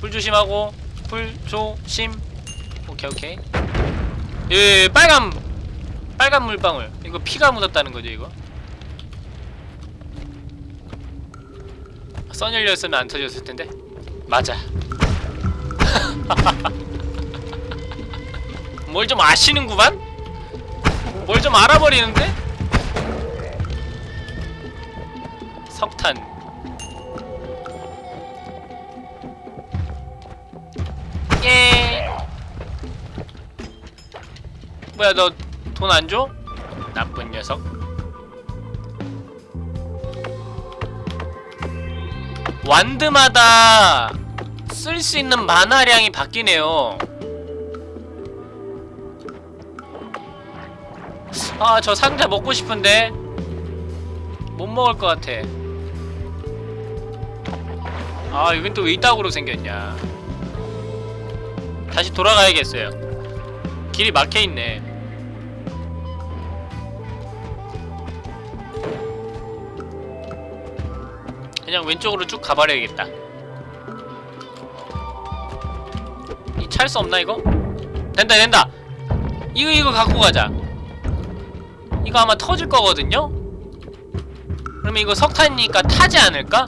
불 조심하고 불 조심. 오케이 오케이. 예 빨간 빨간 물방울. 이거 피가 묻었다는 거죠 이거? 선 열렸으면 안 터졌을 텐데. 맞아. 뭘 좀 아시는구만? 뭘 좀 알아버리는데? 석탄 예 뭐야 너 돈 안 줘? 나쁜 녀석 완드마다 쓸 수 있는 만화량이 바뀌네요 아 저 상자 먹고 싶은데 못 먹을 것 같아. 아 여긴 또 왜 이따구로 생겼냐. 다시 돌아가야겠어요. 길이 막혀있네. 그냥 왼쪽으로 쭉 가버려야겠다. 이 찰 수 없나 이거? 된다 된다. 이거 이거 갖고 가자 이거 아마 터질 거거든요? 그러면 이거 석탄이니까 타지 않을까?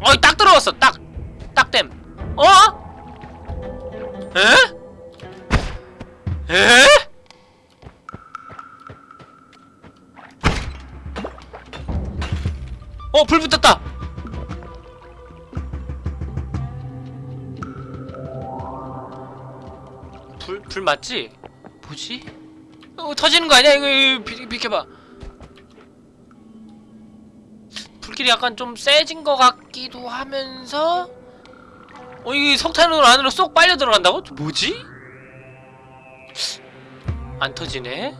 어이 딱 들어왔어 딱! 딱댐 어? 에? 에? 어, 불 붙었다! 불, 불 맞지? 뭐지? 어, 터지는 거 아니야? 이거, 이거 비, 비켜봐. 불길이 약간 좀 세진 것 같기도 하면서 어, 이게 석탄으로 안으로 쏙 빨려 들어간다고? 뭐지? 안 터지네?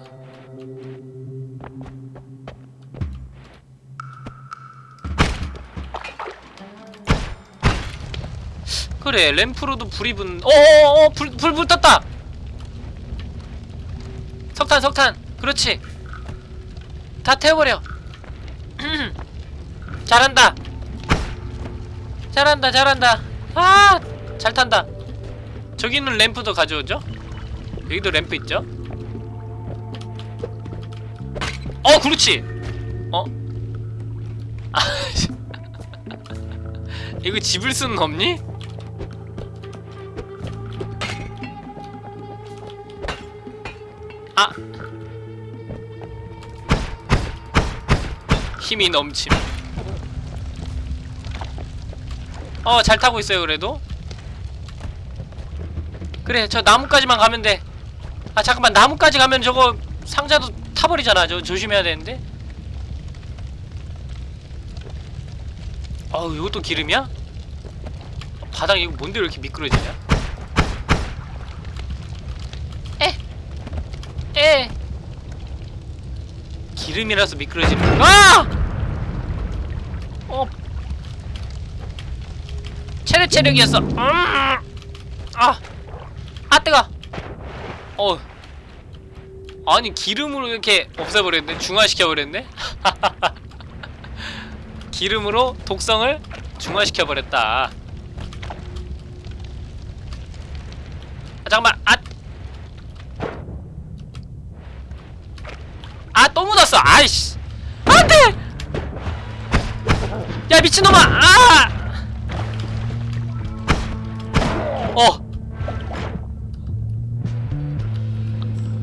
그래 램프로도 불이 붙는 어어어 불, 불 붙었다 석탄 석탄. 그렇지. 다 태워버려. 잘한다. 잘한다 잘한다. 아 잘 탄다. 저기는 램프도 가져오죠? 여기도 램프 있죠? 어 그렇지. 어. 이거 집을 수는 없니? 아. 힘이 넘침. 어 잘 타고 있어요 그래도. 그래 저 나무까지만 가면 돼아 잠깐만 나무까지 가면 저거 상자도 타버리잖아. 저 조심해야 되는데. 어우 이것도 기름이야? 바닥 이거 뭔데 이렇게 미끄러지냐? 에! 에! 기름이라서 미끄러지는 거 아! 어 체력 체력이었어 음! 아! 아 뜨거 어 아니 기름으로 이렇게 없애버렸네 중화시켜버렸네 기름으로 독성을 중화시켜버렸다 아 잠깐만 아! 아 또 묻었어 아이씨. 안돼! 야 미친놈아! 아! 어.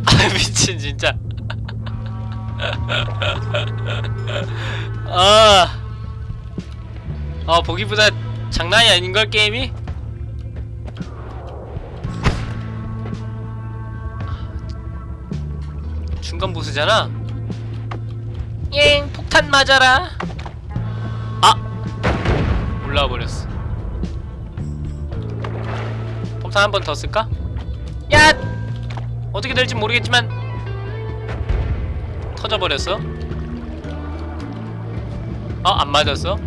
아 미친 진짜. 아, 아 보기보다 장난이 아닌걸 게임이? 중간 보스잖아? 엥 폭탄 맞아라 아 올라와 버렸어 폭탄 한 번 더 쓸까? 야 어떻게 될지 모르겠지만 터져버렸어 어? 안 맞았어?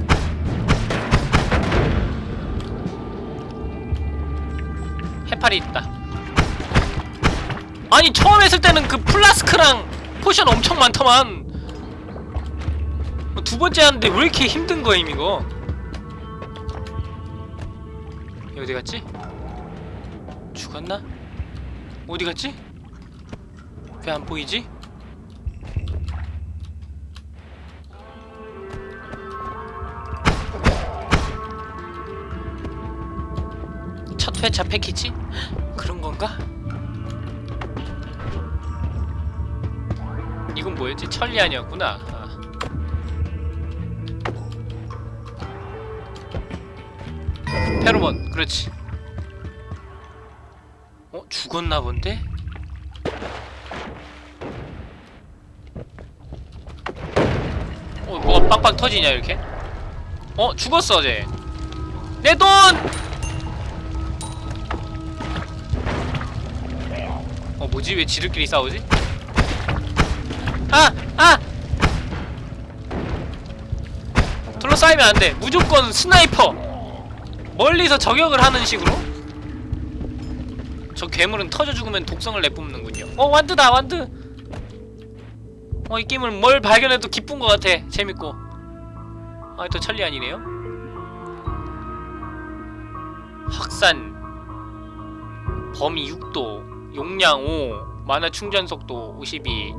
해파리 있다 아니 처음 했을 때는 그 플라스크랑 potion 엄청 많더만 두 번째 하는데 왜 이렇게 힘든 거임 이거 얘 어디 갔지? 죽었나? 어디 갔지? 왜 안 보이지? 첫 회차 패키지? 그런 건가? 이건 뭐였지? 천리안이었구나. 페로몬, 그렇지. 어? 죽었나 본데? 어, 뭐가 빵빵 터지냐, 이렇게? 어, 죽었어, 쟤. 내 돈! 어, 뭐지? 왜 지들끼리 싸우지? 아! 아! 둘러싸이면 안 돼. 무조건 sniper! 멀리서 저격을 하는 식으로? 저 괴물은 터져 죽으면 독성을 내뿜는군요. 어, wand다, wand! 어, 이 게임을 뭘 발견해도 기쁜 것 같아. 재밌고. 아, 또 천리 아니네요? 확산. 범위 6도. 용량 5. 만화 충전 속도 52.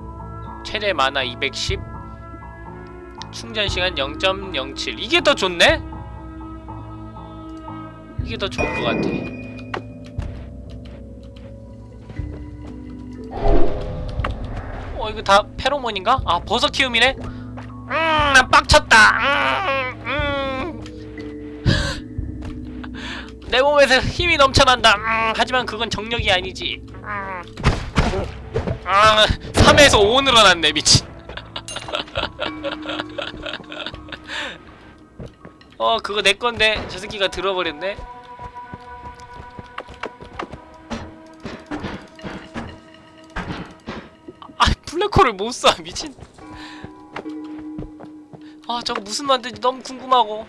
최대 만화 210. 충전 시간 0.07. 이게 더 좋네? 이게 더 좋은 것 같아. 어 이거 다 페로몬인가? 아 버섯 키움이네? 음, 난 빡쳤다. 음, 음. 내 몸에서 힘이 넘쳐난다. 음, 하지만 그건 정력이 아니지. 음. 아, 3에서 5 늘어났네 미친. 어 그거 내 건데 저 새끼가 들어버렸네. 플래커를 못 쏴, 미친. 아, 저거 무슨 만든지 너무 궁금하고.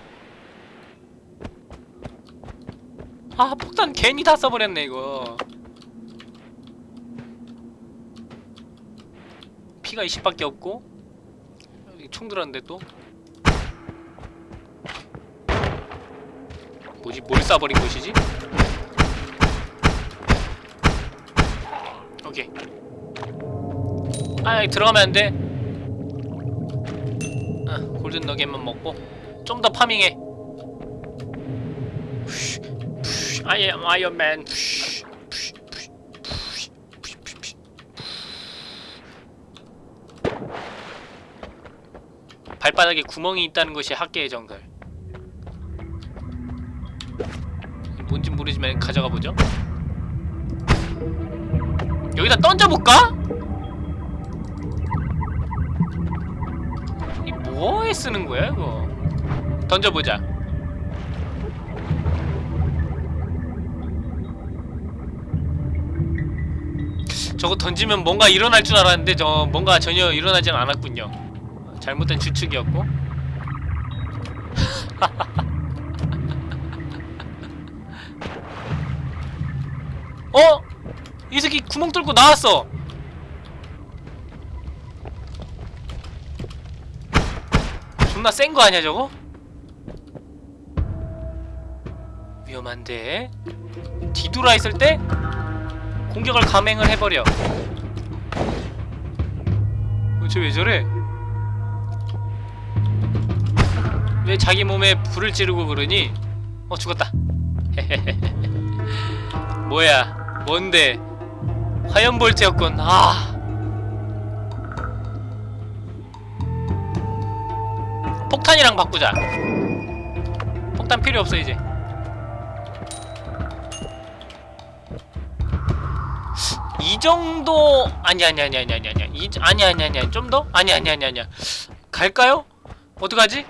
아, 폭탄 괜히 다 써버렸네, 이거. 피가 20밖에 없고. 총 들었는데 또. 뭐지? 뭘 쏴버린 곳이지? 오케이. 아 여기 들어가면 안 돼. 아, 골든 너겟만 먹고 좀 더 파밍해. I am Iron Man. 발바닥에 구멍이 있다는 것이 학계의 정설. 뭔진 모르지만 가져가 보죠. 여기다 던져볼까? 뭐에 쓰는 거야 이거? 던져보자. 저거 던지면 뭔가 일어날 줄 알았는데 저 뭔가 전혀 일어나진 않았군요. 잘못된 추측이었고. 어? 이 새끼 구멍 뚫고 나왔어. 존나 센 거 아니야 저거? 위험한데 뒤돌아 있을 때 공격을 감행을 해버려. 어, 쟤왜 저래? 왜 자기 몸에 불을 지르고 그러니? 어 죽었다. 뭐야? 뭔데? 화염 볼트였군. 아. 폭탄이랑 바꾸자. 폭탄 필요 없어 이제. 이 정도 아니 아니 아니 아니 아니 아니 이 아니 아니 아니 아니 좀 더? 아니 아니 아니 아니야. 갈까요? 어떡하지?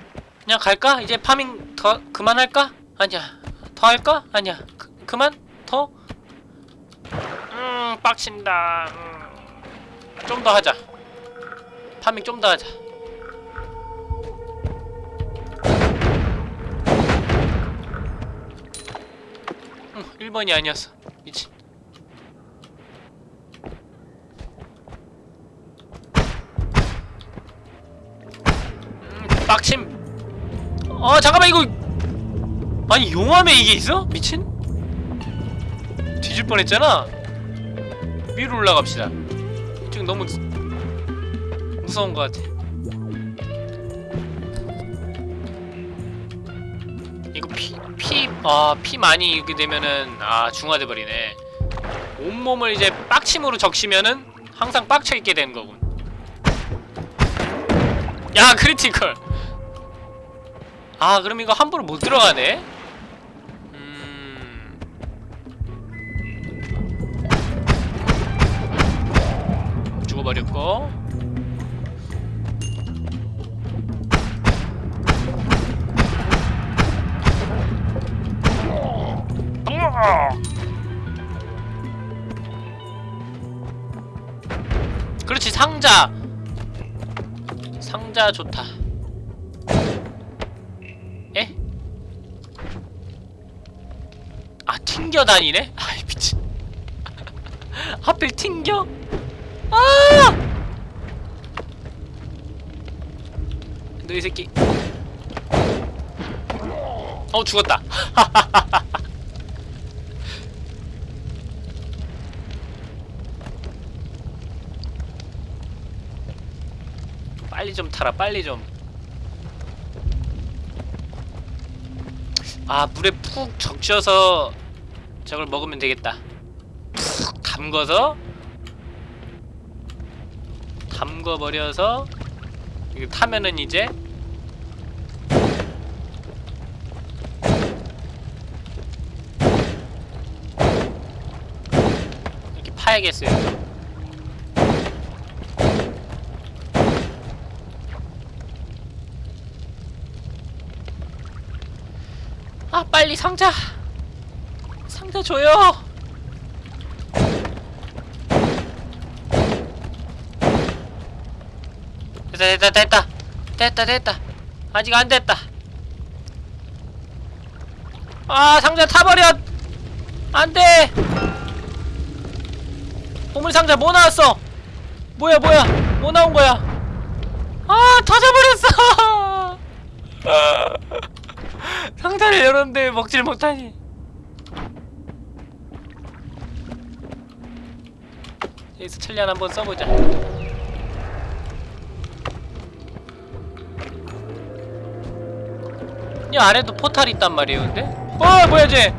그냥 갈까? 이제 파밍 더 그만할까? 아니야. 더 할까? 아니야. 그, 그만? 더? 음, 빡친다. 음. 좀더 하자. 파밍 좀 더 하자. 음, 1번이 아니었어. 미친. 음, 빡침. 어, 잠깐만 이거 아니 용암에 이게 있어? 미친? 뒤질 뻔했잖아. 위로 올라갑시다. 지금 너무 무서운 것 같아. 피, 피, 아, 피 많이 이렇게 되면은 아 중화돼 버리네. 온몸을 이제 빡침으로 적시면은 항상 빡쳐 있게 되는 거군. 야 크리티컬. 아 그럼 이거 함부로 못 들어가네. 음. 죽어버렸고 그렇지 상자 상자 좋다 에? 아 튕겨 다니네? 아이 미친 하필 튕겨? 아! 너 이 새끼 어 죽었다 빨리 좀 타라 빨리 좀. 아 물에 푹 적셔서 저걸 먹으면 되겠다. 푹 담궈서 담궈버려서 이거 타면은 이제 이렇게 파야겠어요 아 빨리 상자. 상자 줘요. 됐다 됐다 됐다. 됐다 됐다. 아직 안 됐다. 아 상자 타버려 안돼. 보물 상자 뭐 나왔어? 뭐야 뭐야? 뭐 나온 거야? 아 터져버렸어 상자를 열었는데 먹질 못하니 여기서 천리안 한번 써보자 이 아래도 포탈 있단 말이에요 근데? 어 뭐야 쟤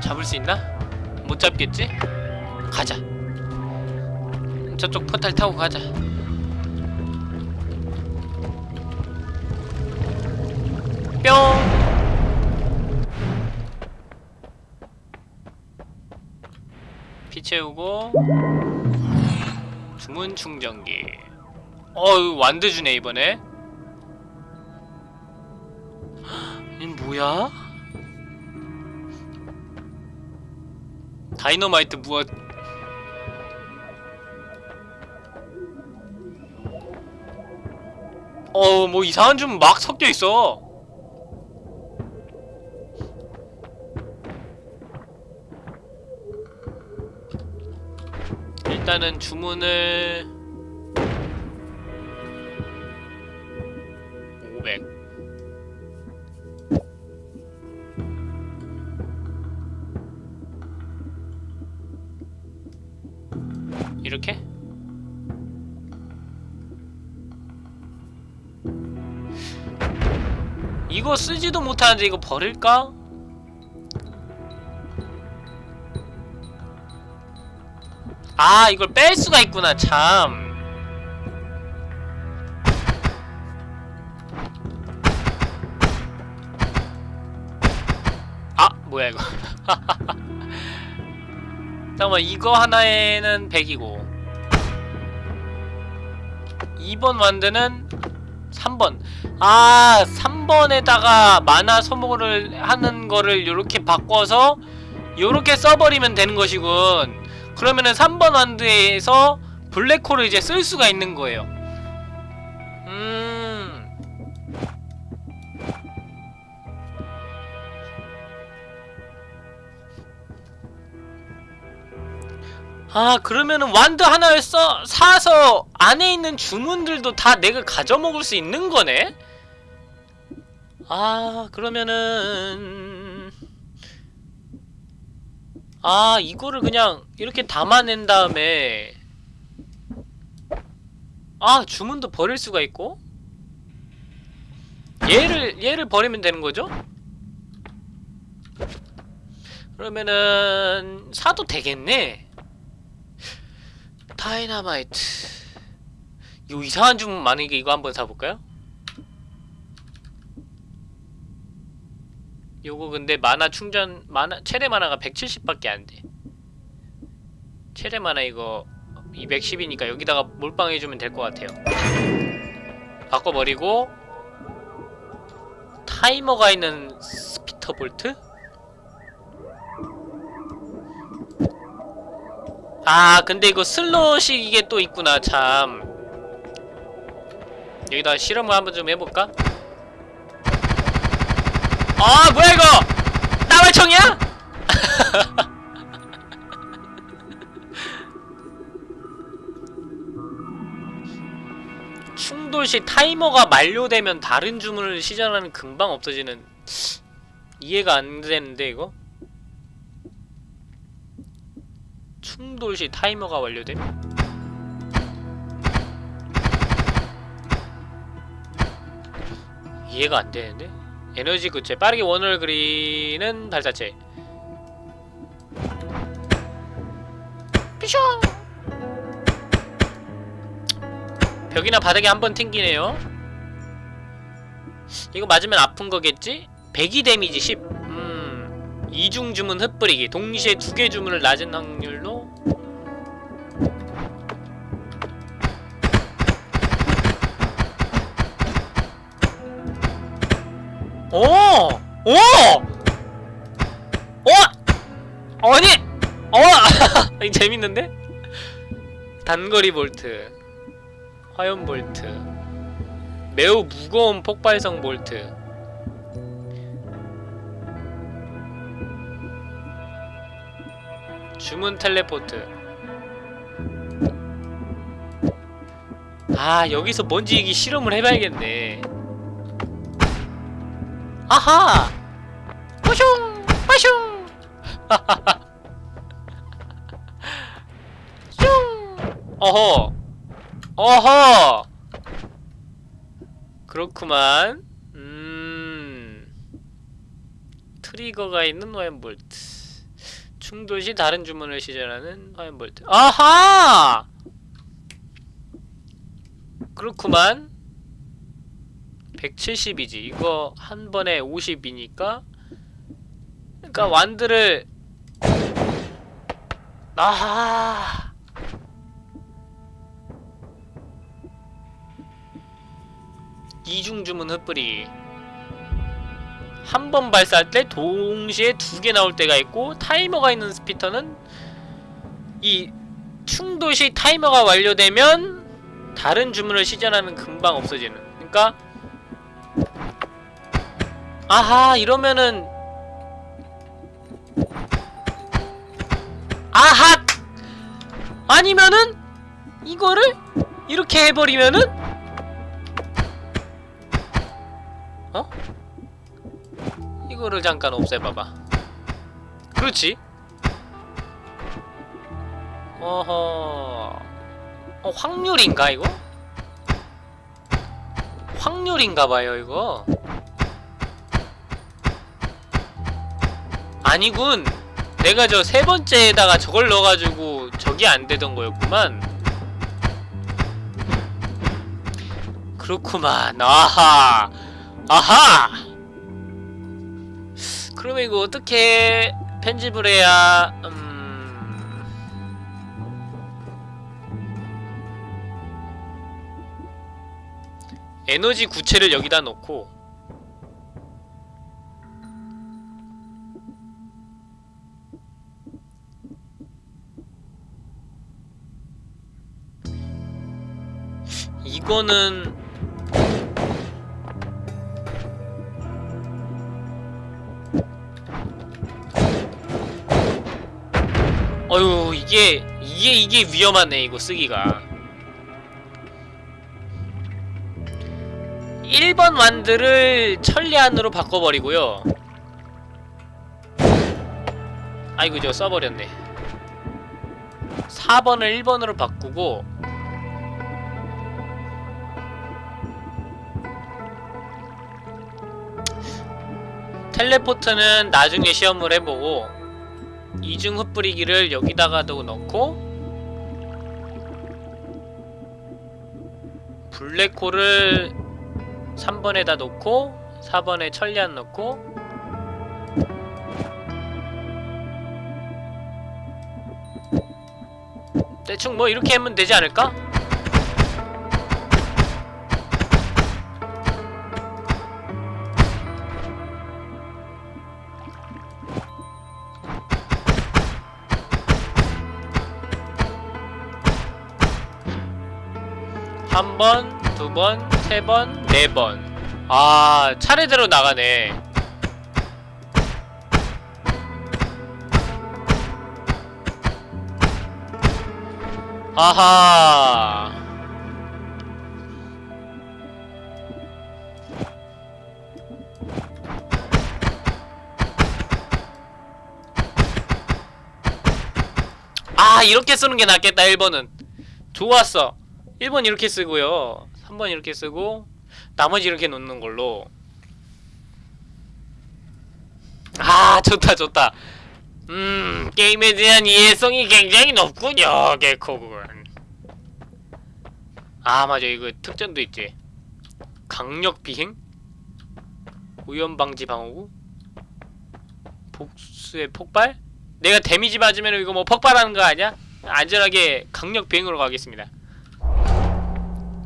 잡을 수 있나? 못 잡겠지? 가자 저쪽 포탈 타고 가자 뿅. 피 채우고. 주문 충전기. 어이 완드 주네 이번에. 이 뭐야? 다이너마이트 무엇? 어, 뭐 이상한 좀 막 섞여 있어. 일단은 주문을 500 이렇게? 이거 쓰지도 못하는데 이거 버릴까? 아 이걸 뺄 수가 있구나 참. 아! 뭐야 이거. 잠깐만 이거 하나에는 100이고 2번 완드는 3번. 아 3번에다가 만화 소모를 하는 거를 요렇게 바꿔서 요렇게 써버리면 되는 것이군 그러면은 3번 완드에서 블랙홀을 이제 쓸 수가 있는 거예요 음 아 그러면은 완드 하나를 써 사서 안에 있는 주문들도 다 내가 가져 먹을 수 있는 거네? 아 그러면은 아 이거를 그냥 이렇게 담아낸 다음에 아 주문도 버릴 수가 있고 얘를 얘를 버리면 되는 거죠? 그러면은 사도 되겠네 다이너마이트 요 이상한 주문 많으니까 이거 한번 사볼까요? 요거 근데 만화 충전 만화 최대 만화가 170밖에 안 돼 최대 만화 이거 210이니까 여기다가 몰빵해주면 될 것 같아요 바꿔버리고 타이머가 있는 spitter bolt? 아 근데 이거 슬롯이 이게 또 있구나 참 여기다 실험을 한번 좀 해볼까? 아 뭐야 이거 따발총이야? 충돌 시 타이머가 만료되면 다른 주문을 시전하는 금방 없어지는 이해가 안 되는데 이거? 충돌 시 타이머가 완료됨? 이해가 안 되는데? 에너지 구체. 빠르게 원을 그리는 발사체. 삐숑 벽이나 바닥에 한 번 튕기네요. 이거 맞으면 아픈 거겠지? 배기 데미지 10 음... 이중 주문 흩뿌리기. 동시에 두 개 주문을 낮은 확률로 오! 오! 어! 아니! 어! 이 재밌는데? 단거리 볼트 화염 볼트 매우 무거운 폭발성 볼트 주문 텔레포트 아 여기서 뭔지 이게 실험을 해봐야겠네 아하. 빠슝 빠슝. 슝. 어허. 어허. 그렇구만. 음. 트리거가 있는 화염볼트. 충돌 시 다른 주문을 시전하는 화염볼트. 아하! 그렇구만 170이지. 이거 한 번에 50이니까? 그러니까 완드를 아하 이중 주문 흩뿌리. 한 번 발사할 때 동시에 두 개 나올 때가 있고 타이머가 있는 스피터는 이 충돌 시 타이머가 완료되면 다른 주문을 시전하는 금방 없어지는. 그러니까 아하 이러면은. 아하! 아니면은 이거를 이렇게 해버리면은? 어? 이거를 잠깐 없애봐봐. 그렇지? 어허. 어 확률인가 이거? 확률인가봐요 이거 아니군. 내가 저 세 번째에다가 저걸 넣어가지고 저기 안 되던 거였구만. 그렇구만. 아하. 아하. 그러면 이거 어떻게 편집을 해야 음... 에너지 구체를 여기다 놓고 이거는 어휴 이게 이게 이게 위험하네 이거 쓰기가. 1번 완드를 천리안으로 바꿔버리고요. 아이고 저 써버렸네. 4번을 1번으로 바꾸고 텔레포트는 나중에 시험을 해보고 이중 흩뿌리기를 여기다가도 넣고 블랙홀을 3번에다 놓고 4번에 천리안 넣고 대충 뭐 이렇게 하면 되지 않을까? 한 번, 두 번, 세 번, 네 번. 아, 차례대로 나가네. 아하. 아, 이렇게 쓰는 게 낫겠다, 1번은. 좋았어. 1번 이렇게 쓰고요. 3번 이렇게 쓰고 나머지 이렇게 놓는 걸로. 아 좋다 좋다. 음 게임에 대한 이해성이 굉장히 높군요 개코군 아 맞아. 이거 특전도 있지. 강력 비행? 우연 방지 방어구? 복수의 폭발? 내가 데미지 맞으면 이거 뭐 폭발하는 거 아니야? 안전하게 강력 비행으로 가겠습니다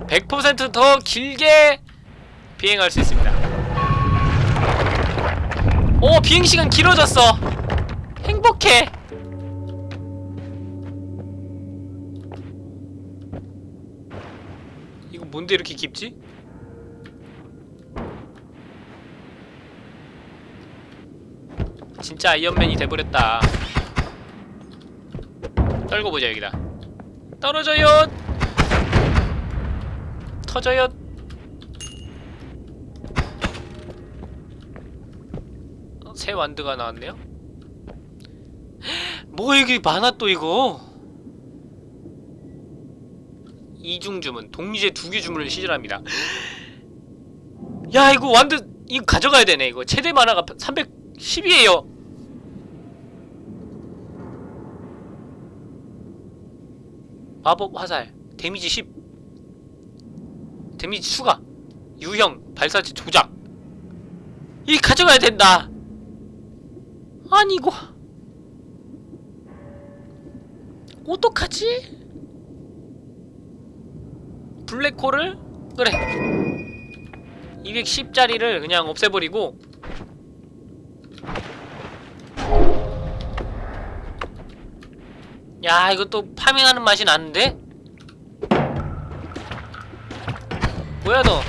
100%더 길게 비행할 수 있습니다. 오, 비행시간 길어졌어. 행복해. 이거 뭔데 이렇게 깊지? 진짜 아이언맨이 돼버렸다. 떨고 보자 여기다. 떨어져요. 터져요. 어, 새 완드가 나왔네요. 뭐 이게 많아 또 이거? 이중 주문 동시에 두 개 주문을 시전합니다. 야 이거 완드 이거 가져가야 되네 이거. 최대 만화가 310이에요. 마법 화살 데미지 10 데미지 추가. 유형 발사체 조작. 이 가져가야 된다. 아니 이거. 어떡하지? 블랙홀을? 그래. 210짜리를 그냥 없애버리고. 야 이거 또 파밍하는 맛이 나는데? 뭐야 너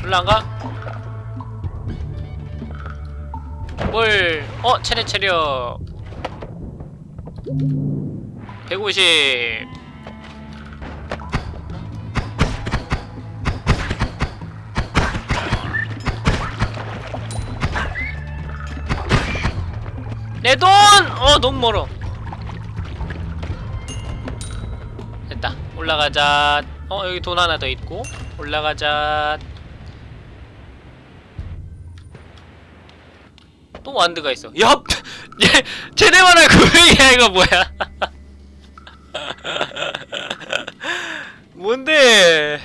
별로 안가? 뭘 어? 체력 체력 150 내 돈! 어 너무 멀어 올라가자. 어 여기 돈 하나 더 있고. 올라가자. 또 완드가 있어. 야! 얘 제대만할 고양이야 이거 뭐야? 뭔데?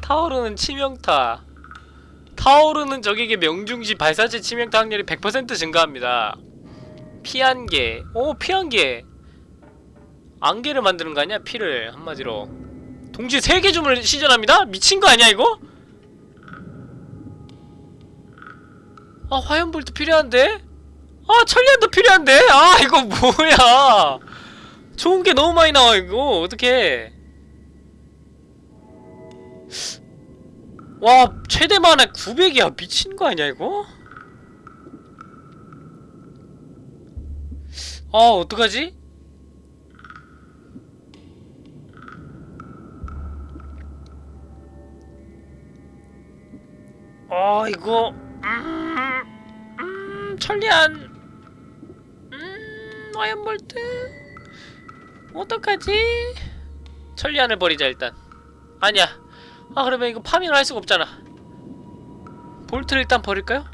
타오르는 치명타. 타오르는 적에게 명중시 발사체 치명타 확률이 100% 증가합니다. 피안개 오 피안개 안개를 만드는 거 아니야? 피를 한마디로 동시에 세개 주문을 시전합니다? 미친 거 아니야 이거? 아 화염볼트 필요한데? 아 천리안도 필요한데? 아 이거 뭐야 좋은 게 너무 많이 나와 이거 어떡해 와 최대 만화 900이야 미친 거 아니야 이거? 아 어떡하지? 아 이거. 음, 음 천리안. 음 화염볼트. 어떡하지? 천리안을 버리자 일단. 아니야. 아 그러면 이거 파밍을 할 수가 없잖아. 볼트를 일단 버릴까요?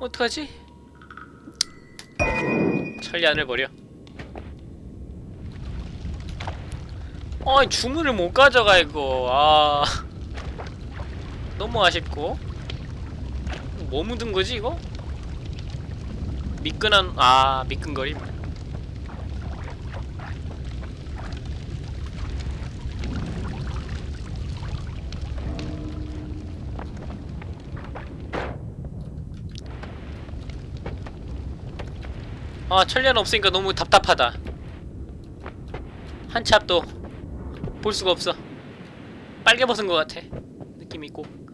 어떡하지? 천리안을 버려. 어이 주문을 못 가져가 이거. 아. 너무 아쉽고 뭐 묻은 거지 이거? 미끈한 아 미끈거림. 아 천리안 없으니까 너무 답답하다. 한치 앞도 볼 수가 없어. 빨개 벗은 것 같아. 느낌 있고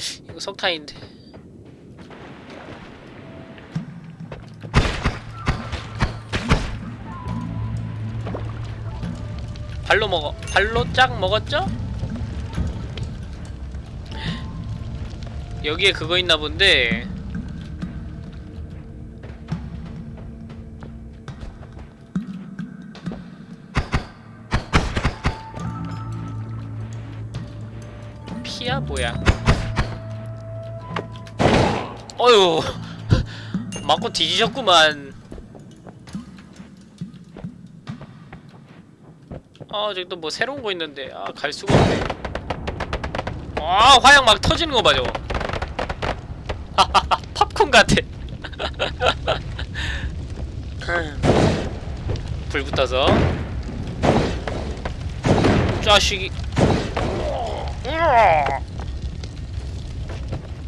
이거 석탄인데. 발로 먹어 발로 쫙 먹었죠? 여기에 그거 있나 본데. 피야 뭐야 어휴. 맞고 뒤지셨구만. 아 저기 또 뭐 새로운 거 있는데. 아 갈 수가 없네. 아 화약 막 터지는 거 봐 저거. 팝콘 같아. 불 붙어서. 자식이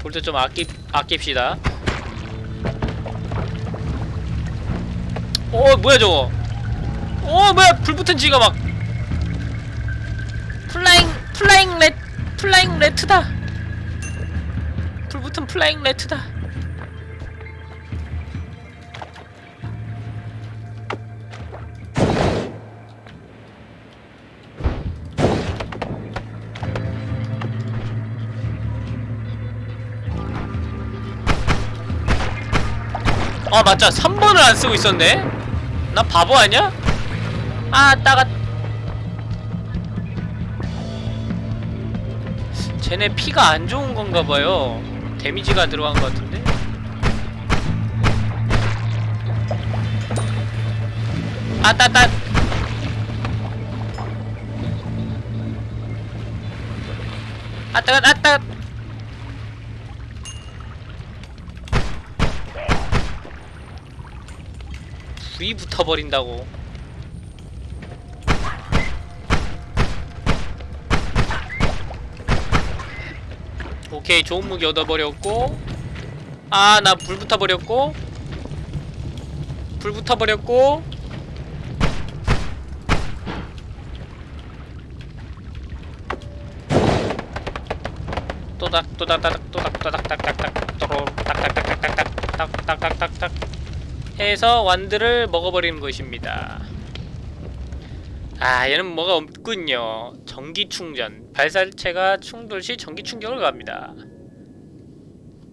볼때 좀 아끼, 아낍시다. 어 뭐야 저거? 어 뭐야 불 붙은 지가 막. 플라잉 플라잉 레 플라잉 레트다. 불 붙은 플라잉 레트다 아 맞자 3번을 안 쓰고 있었네. 나 바보 아니야? 아 따가. 쟤네 피가 안 좋은 건가 봐요. 데미지가 들어간 것 같은데? 아따따. 아따 아따 불이 붙어버린다고 오케이 좋은 무기 얻어버렸고 아 나 불 붙어버렸고 불 붙어버렸고 또닥 또닥닥 또닥 또닥닥닥닥 또로 딱딱딱딱딱딱딱딱딱딱 해서 완드를 먹어버리는 것입니다. 아 얘는 뭐가 없군요. 전기 충전 발사체가 충돌 시 전기 충격을 갑니다.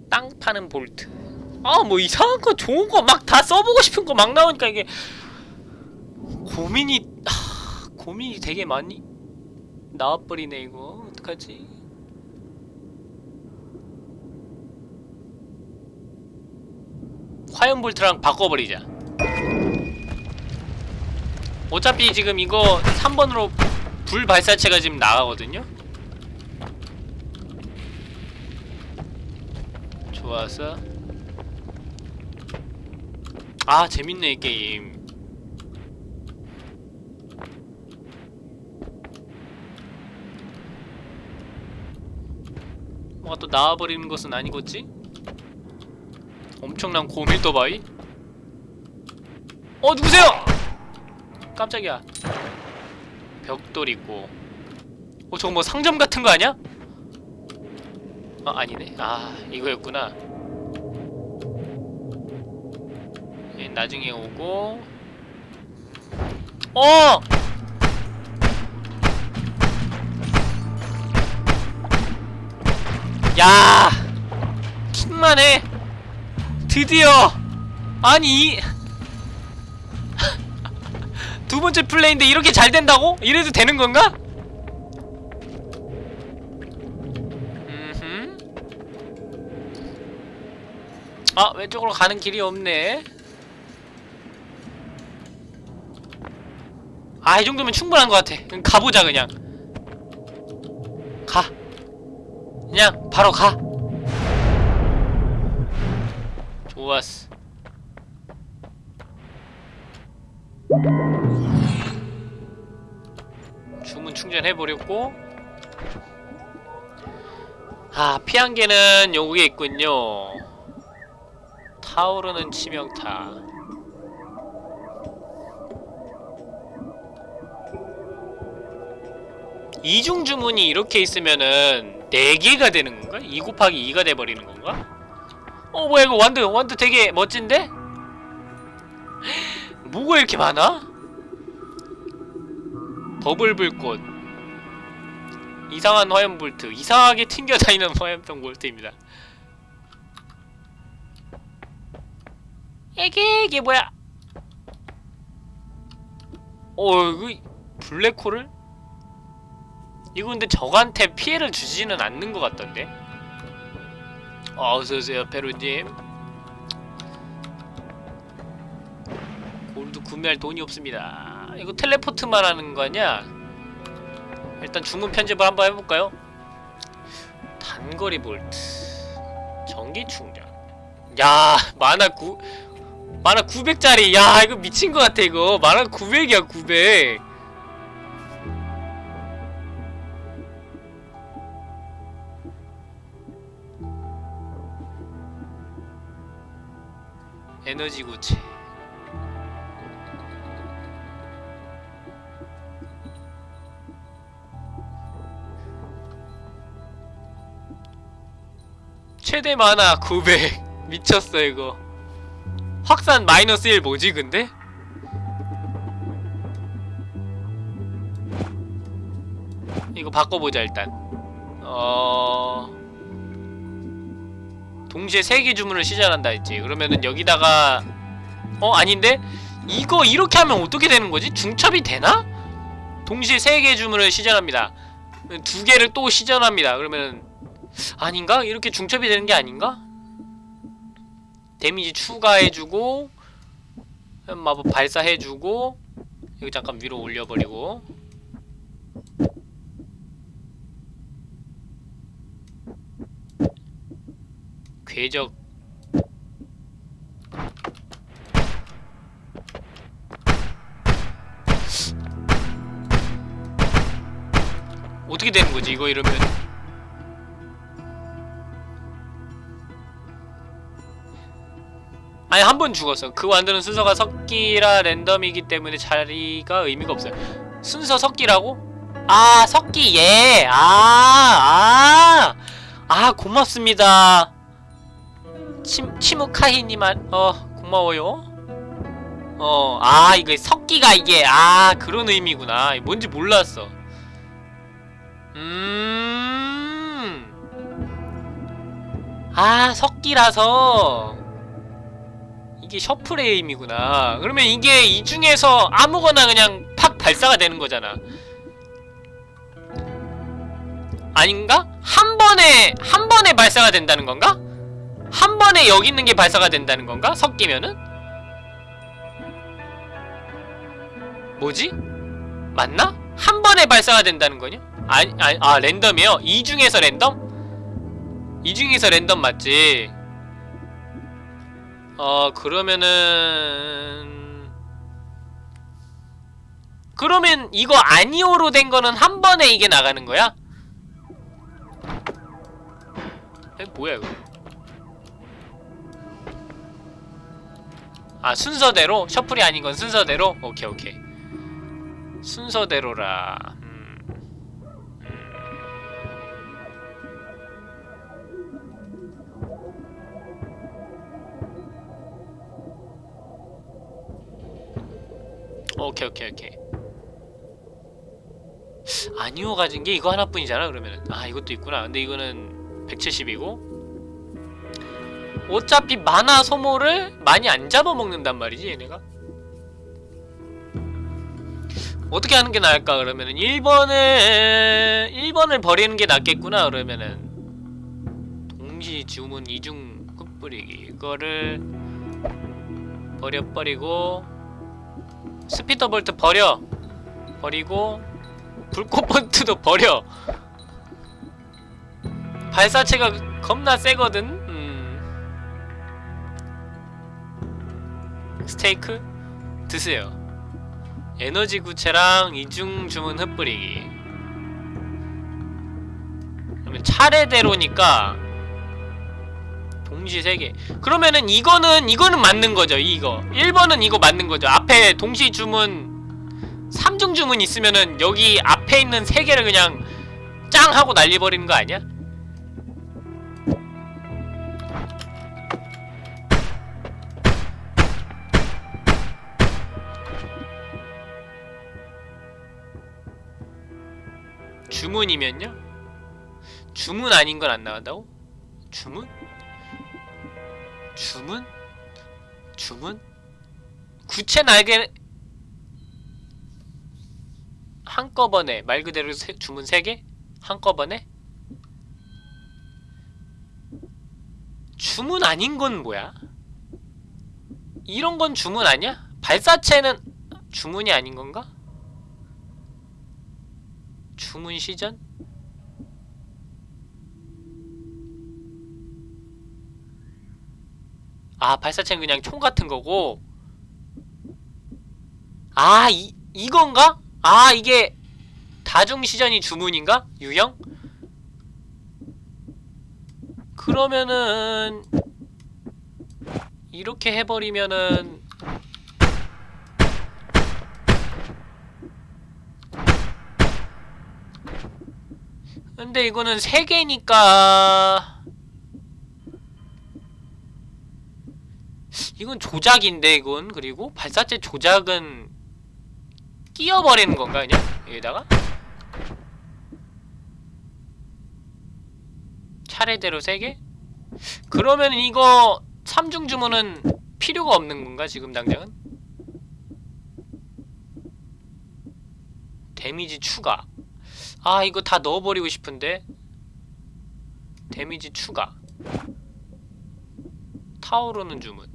땅 파는 볼트. 아 뭐 이상한 거 좋은 거 막 다 써보고 싶은 거 막 나오니까 이게 고민이 하, 고민이 되게 많이 나와버리네 이거 어떡하지? 화염 볼트랑 바꿔버리자. 어차피 지금 이거 3번으로 불 발사체가 지금 나가거든요? 좋았어. 아, 재밌네, 이 게임. 뭐가 또 나와버리는 것은 아니겠지? 엄청난 고밀도 바위? 어 누구세요? 깜짝이야 벽돌 있고 어 저거 뭐 상점 같은 거 아니야? 아 아니네 아 이거였구나 얘 나중에 오고 어! 야! 킹만 해 드디어! 아니 이- 두 번째 플레이인데 이렇게 잘 된다고? 이래도 되는 건가? 아 왼쪽으로 가는 길이 없네. 아 이 정도면 충분한 것 같아. 그냥 가보자 그냥. 가. 그냥 바로 가 좋았어 주문 충전해버렸고 아 피한개는 요게 있군요 타오르는 치명타 이중 주문이 이렇게 있으면은 4개가 되는 건가? 2 곱하기 2가 돼버리는 건가? 어 뭐야 이거 완드 완드 되게 멋진데? 뭐가 이렇게 많아? 버블 불꽃 이상한 화염 볼트 이상하게 튕겨다니는 화염병 볼트입니다 이게 이게 뭐야 어 이거 블랙홀을? 이거 근데 적한테 피해를 주지는 않는 것 같던데 어, 어서오세요 페루님. 골드 구매할 돈이 없습니다. 이거 텔레포트만 하는 거 아니야? 일단 주문 편집을 한번 해볼까요? 단거리 볼트 전기 충전. 야 만화 9 만화 900짜리. 야 이거 미친 것 같아 이거. 만화 900이야 900 에너지 구체. 최대 만화 900 미쳤어 이거. 확산 마이너스 1 뭐지 근데? 이거 바꿔보자 일단. 어... 동시에 3개 주문을 시전한다 했지 그러면은 여기다가 어 아닌데? 이거 이렇게 하면 어떻게 되는 거지? 중첩이 되나? 동시에 세 개의 주문을 시전합니다 두 개를 또 시전합니다 그러면 아닌가? 이렇게 중첩이 되는 게 아닌가? 데미지 추가해주고 마법 발사해주고 여기 잠깐 위로 올려버리고 궤적. 어떻게 되는 거지 이거 이러면? 아니 한 번 죽었어. 그 완전한 순서가 섞기라 랜덤이기 때문에 자리가 의미가 없어요. 순서 섞기라고? 아 섞기 예아아 아. 아, 고맙습니다 침, 치무카히님한 어 고마워요. 어 아 이거 섞기가 이게 아 그런 의미구나. 뭔지 몰랐어. 음아 섞기라서. 이게 셔플의 의미구나. 그러면 이게 이 중에서 아무거나 그냥 팍 발사가 되는 거잖아. 아닌가? 한 번에 한 번에 발사가 된다는 건가? 한 번에 여기 있는 게 발사가 된다는 건가? 섞이면은? 뭐지? 맞나? 한 번에 발사가 된다는 거냐? 아니, 아니, 아, 랜덤이요? 이 중에서 랜덤? 이 중에서 랜덤 맞지? 어, 그러면은... 그러면 이거 아니오로 된 거는 한 번에 이게 나가는 거야? 에, 뭐야 이거 아 순서대로? 셔플이 아닌 건 순서대로? 오케이 오케이 순서대로라 음. 음. 오케이 오케이 오케이 아니오 가진 게 이거 하나뿐이잖아 그러면은 아 이것도 있구나 근데 이거는 170이고 어차피 만화 소모를 많이 안 잡아먹는단 말이지 얘네가? 어떻게 하는 게 나을까 그러면은? 1번을 1번을 버리는 게 낫겠구나 그러면은. 동시 주문 이중 흩뿌리기. 이거를 버려버리고 spitter bolt 버려. 버리고 불꽃 bolt도 버려. 발사체가 겁나 세거든 스테이크? 드세요. 에너지 구체랑 이중 주문 흩뿌리기 그러면 차례대로니까 동시 3개. 그러면은 이거는 이거는 맞는 거죠 이거. 1번은 이거 맞는 거죠. 앞에 동시 주문 3중 주문 있으면은 여기 앞에 있는 3개를 그냥 짱 하고 날려버리는 거 아니야? 주문이면요? 주문 아닌 건 안 나간다고? 주문? 주문? 주문? 구체 날개 한꺼번에 말 그대로 세, 주문 3개? 한꺼번에? 주문 아닌 건 뭐야? 이런 건 주문 아니야? 발사체는 주문이 아닌 건가? 주문 시전? 아 발사체는 그냥 총 같은 거고 아 이, 이건가? 아 이게 다중시전이 주문인가? 유형? 그러면은 이렇게 해버리면은 근데 이거는 세 개니까. 이건 조작인데 이건. 그리고 발사체 조작은 끼워버리는 건가 그냥? 여기다가? 차례대로 세 개? 그러면 이거 3중 주문은 필요가 없는 건가 지금 당장은? 데미지 추가 아 이거 다 넣어버리고 싶은데? 데미지 추가. 타오르는 주문.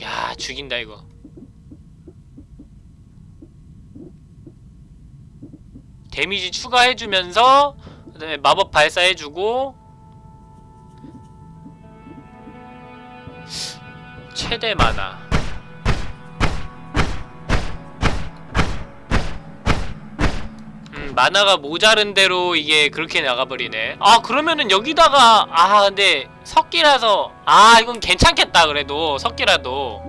야 죽인다 이거. 데미지 추가해주면서 그다음에 마법 발사해주고 최대 만화. 음 만화가 모자른 대로 이게 그렇게 나가버리네. 아 그러면은 여기다가 아 근데 석기라서 아 이건 괜찮겠다 그래도 석기라도.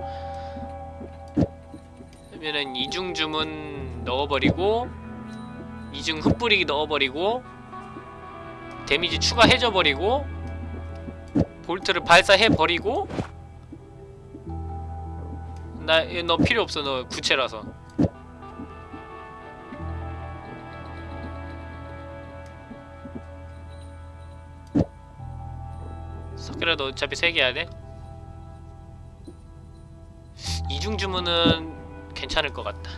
그러면은 이중 주문 넣어버리고 이중 흩뿌리기 넣어버리고 데미지 추가해줘버리고 볼트를 발사해버리고 나 너 필요 없어 너 구체라서 석기라도 어차피 3개 해야 돼? 이중 주문은 괜찮을 것 같다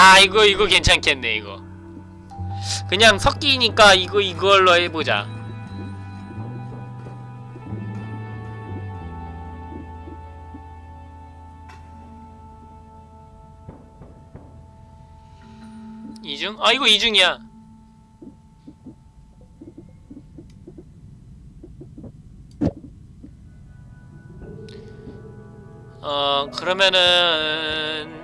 야 이거 이거 괜찮겠네 이거. 그냥 섞이니까 이거 이걸로 해보자. 이중? 아 이거 이중이야. 어 그러면은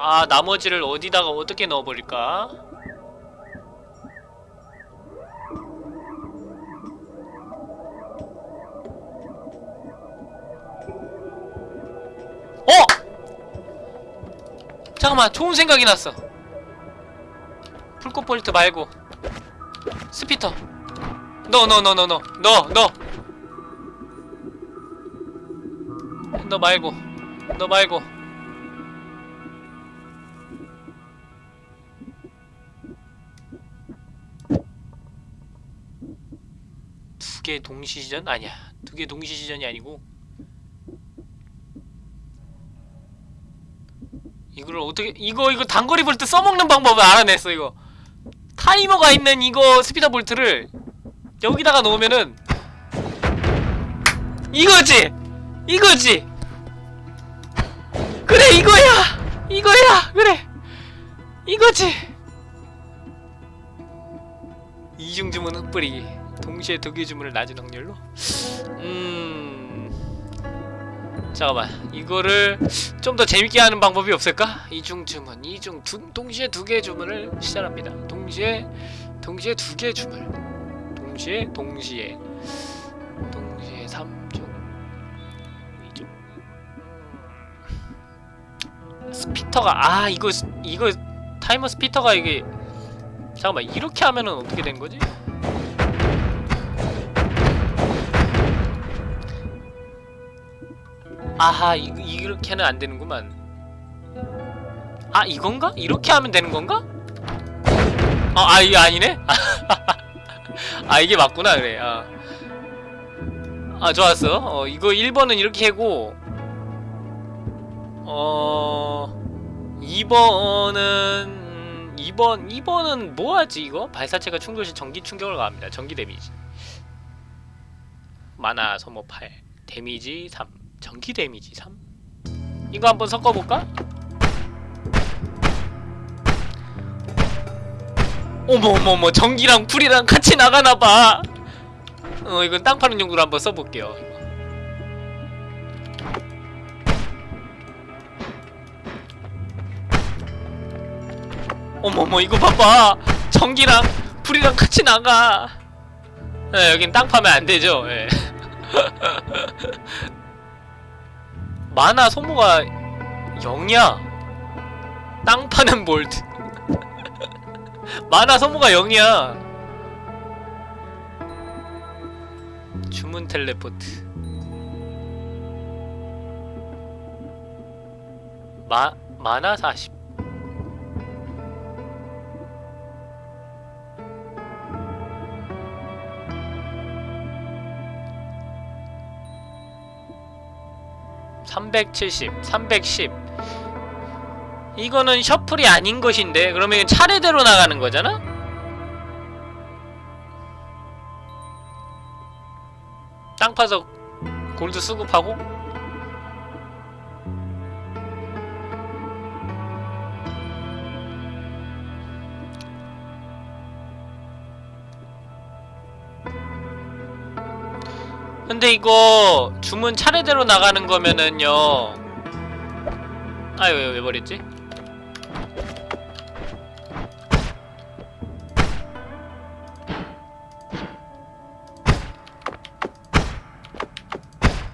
아 나머지를 어디다가 어떻게 넣어버릴까? 어! 잠깐만 좋은 생각이 났어. 풀꽃 볼트 말고. spitter. 너 너 너 너 너 너 너 너 말고. 너 말고 개 동시 시전? 아니야. 두 개 동시 시전이 아니고 이걸 어떻게 이거 이거 단거리 볼트 써먹는 방법을 알아냈어 이거. 타이머가 있는 이거 spitter bolt를 여기다가 놓으면은 이거지! 이거지! 그래 이거야! 이거야! 그래! 이거지! 이중 주문 흩뿌리기 동시에 두 개 주문을 낮은 확률로? 음 잠깐만. 이거를 좀 더 재밌게 하는 방법이 없을까? 이중 주문 이중 두, 동시에 두 개의 주문을 시전합니다. 동시에 동시에 두 개의 주문. 동시에 동시에. 동시에 3중 2중. spitter가 아 이거 스- 이거 타이머 스피터가 이게 잠깐만. 이렇게 하면은 어떻게 된 거지? 아하 이, 이렇게는 안 되는구만 아 이건가? 이렇게 하면 되는 건가? 아, 아 이게 아니네? 아 이게 맞구나 그래 아, 아 좋았어 어 이거 1번은 이렇게 하고 어 2번은 2번 2번은 뭐하지 이거? 발사체가 충돌 시 전기 충격을 가합니다 전기 데미지 mana 소모 8 데미지 3 전기 데미지 3 이거 한번 섞어볼까? 어머 어머 어머 전기랑 불이랑 같이 나가나봐. 어 이건 땅 파는 용도로 한번 써볼게요 어머 어머 이거 봐봐. 전기랑 불이랑 같이 나가. 예, 여긴 땅 파면 안 되죠 예. 만화 소모가 0이야. 땅 파는 볼트 만화 소모가 0이야. 주문 텔레포트. 마, 만화 40 370, 310 이거는 셔플이 아닌 것인데 그러면 차례대로 나가는 거잖아? 땅 파서 골드 수급하고 근데 이거 주문 차례대로 나가는 거면은요 아유 왜, 왜 버렸지?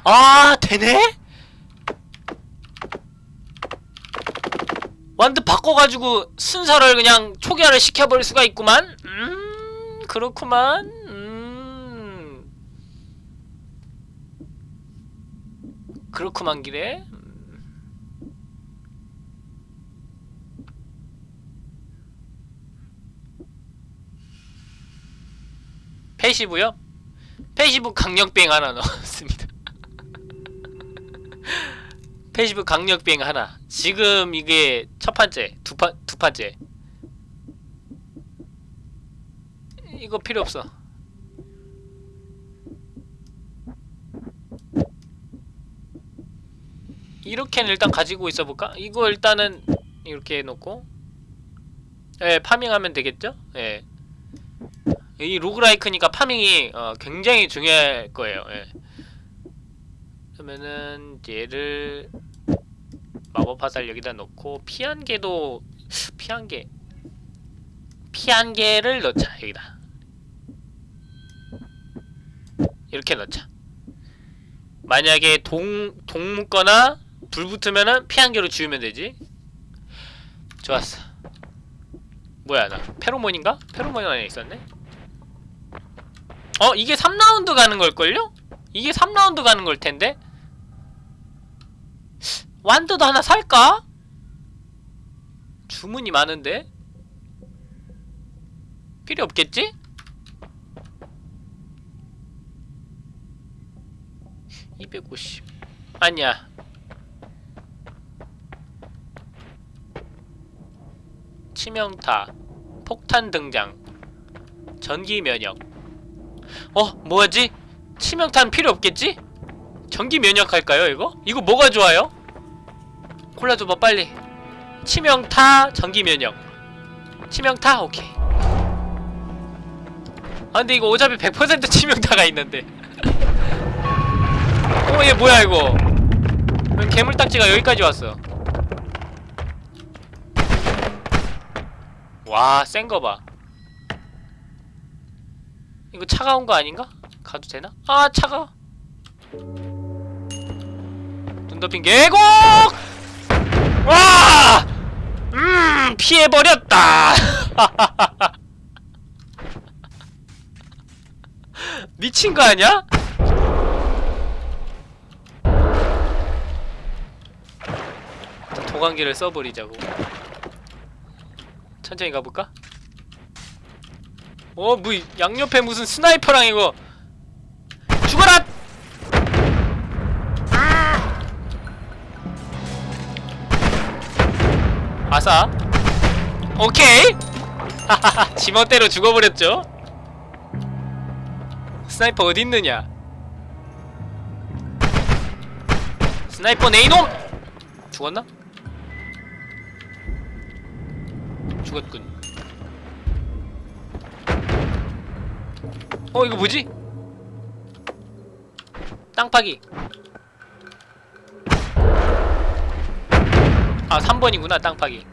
아 되네? 완전 바꿔가지고 순서를 그냥 초기화를 시켜버릴 수가 있구만 음 그렇구만 음 그렇구만 기래 passive요? passive 강력뱅 하나 넣었습니다. passive 강력뱅 하나. 지금 이게 첫 판째 두, 판, 두 판째. 이거 필요 없어 이렇게는 일단 가지고 있어 볼까? 이거 일단은 이렇게 해놓고 예 파밍하면 되겠죠? 예. 이 로그라이크니까 파밍이 어, 굉장히 중요할 거예요 예. 그러면은 얘를 마법 화살 여기다 놓고 피한 개도 피한 개 피한 개를 넣자 여기다 이렇게 넣자 만약에 동, 동 묻거나 불 붙으면은 피 한 개로 지우면 되지 좋았어 뭐야 나 페로몬인가? 페로몬이 하나 있었네 어? 이게 3라운드 가는 걸걸요? 이게 3라운드 가는 걸 텐데? 완드도 하나 살까? 주문이 많은데? 필요 없겠지? (250) 아니야 치명타 폭탄 등장 전기 면역 어? 뭐지? 치명타는 필요 없겠지? 전기 면역 할까요 이거? 이거 뭐가 좋아요? 콜라 줘봐 빨리 치명타 전기 면역 치명타? 오케이 아 근데 이거 어차피 100% 치명타가 있는데 어 얘 뭐야 이거 왜 괴물딱지가 여기까지 왔어 와 센 거 봐 이거 차가운 거 아닌가? 가도 되나? 아 차가 눈 덮인 계곡! 와! 음 피해버렸다 미친 거 아니야? 도관계를 써버리자고 천천히 가볼까? 어, 뭐 양옆에 무슨 스나이퍼랑 이거 죽어라! 아싸 오케이! 하하하 지멋대로 죽어버렸죠? sniper 어딨느냐 sniper 네 이놈! 죽었나? 죽었군. 어 이거 뭐지? 땅파기. 아 3번이구나 땅파기.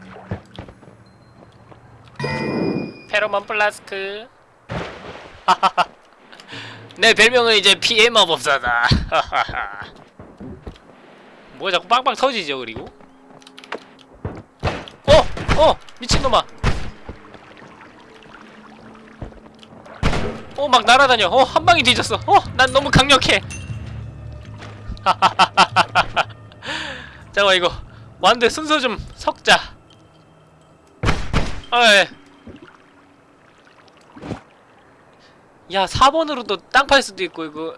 페로몬 플라스크. 내 별명은 이제 피해 마법사다. 뭐가 자꾸 빵빵 터지죠 그리고? 어! 어! 미친놈아. 어 막 날아다녀. 어 한 방에 뒤졌어. 어 난 너무 강력해. 잠깐만 이거. 완대 순서 좀 섞자. 아 예 야 4번으로도 땅 팔 수도 있고 이거.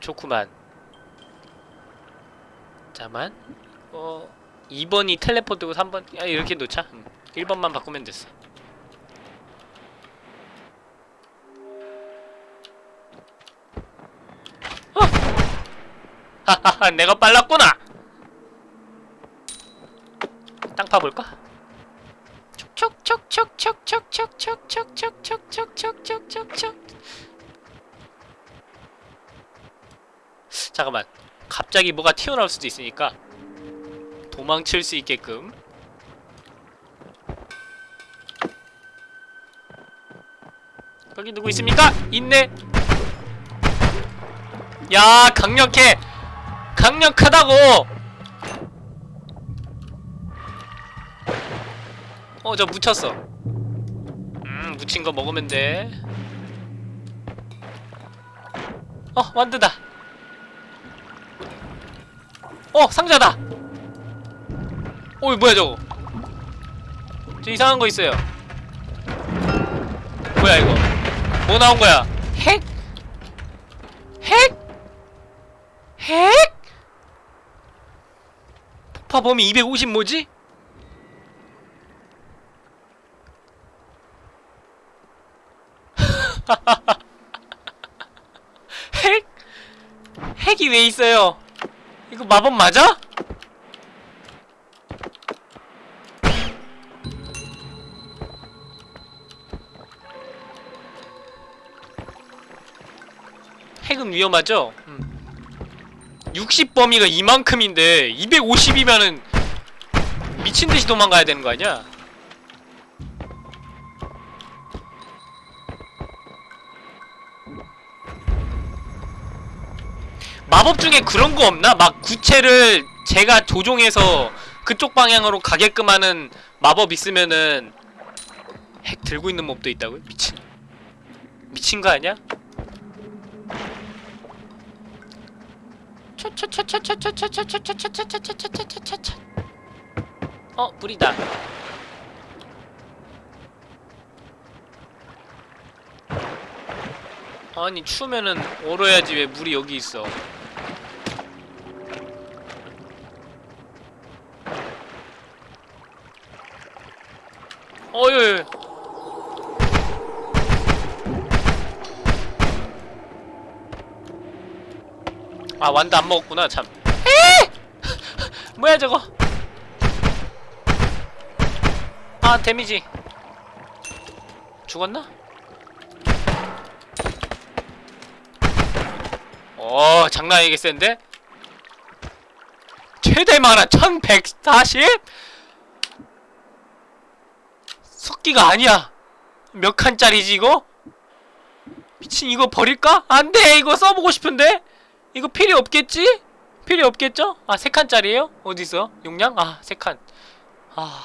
좋구만. 잠만. 어 2번이 텔레포트고 3번 야 이렇게 놓자 음, 1번만 바꾸면 됐어 어! 하하하 내가 빨랐구나 땅 파볼까? 촉촉촉촉촉촉촉촉촉촉촉촉촉촉촉촉촉 잠깐만 갑자기 뭐가 튀어나올 수도 있으니까 도망칠 수 있게끔. 거기 누구 있습니까? 있네. 야 강력해. 강력하다고. 어 저 묻혔어. 음 묻힌 거 먹으면 돼 어 완드다. 어 상자다 어이 뭐야 저거 저 이상한 거 있어요 뭐야 이거 뭐 나온 거야 핵? 핵? 핵? 폭파 범위 250 뭐지? 핵? 핵이 왜 있어요? 이거 마법 맞아? 핵은 위험하죠? 음. 60 범위가 이만큼인데 250이면은 미친듯이 도망가야 되는 거 아니야? 마법 중에 그런 거 없나? 막 구체를 제가 조종해서 그쪽 방향으로 가게끔 하는 마법 있으면은 핵 들고 있는 몹도 있다고요? 미친 미친 거 아니야? 어 물이다. 아니 추우면은 얼어야지 왜 물이 여기 있어. 어유 아 완도 안 먹었구나 참! 뭐야 저거 아 데미지 죽었나? 어 장난 아니게 센데? 최대 만화 1140? 석기가 아니야 몇 칸짜리지 이거? 미친 이거 버릴까? 안돼 이거 써보고 싶은데? 이거 필요 없겠지? 필요 없겠죠? 아, 세 칸짜리에요? 어디서? 용량? 아, 세 칸. 아,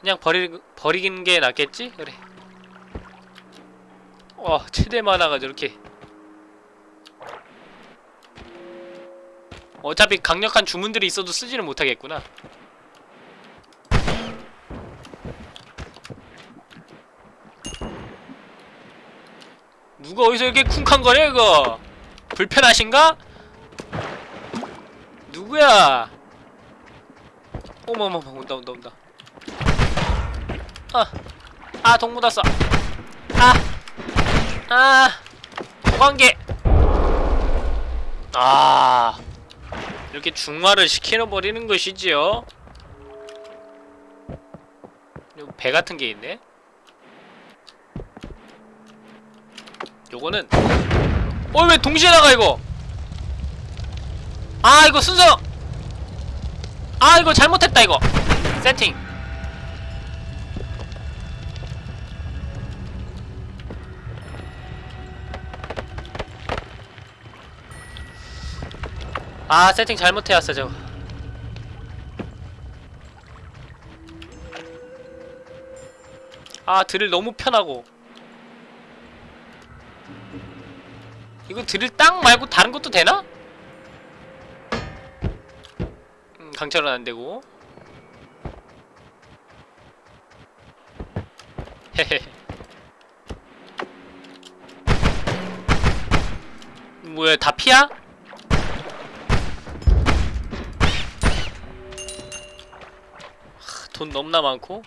그냥 버리, 버리는 게 낫겠지? 그래. 와, 최대 만화가 저렇게. 어차피 강력한 주문들이 있어도 쓰지는 못하겠구나. 누가 어디서 이렇게 쿵쾅거려, 이거? 불편하신가? 누구야? 어머머머 온다 온다 온다 아! 아 동 묻었어 아! 아! 도관계 아 이렇게 중화를 시켜버리는 것이지요 배 같은 게 있네 요거는 어 왜 동시에 나가 이거? 아 이거 순서. 아 이거 잘못했다 이거. 세팅. 아 세팅 잘못해왔어 저거. 아 드릴 너무 편하고 이거 드릴 땅 말고 다른 것도 되나? 음, 강철은 안 되고. 헤헤. 뭐야, 다 피야? 하, 돈 너무나 많고.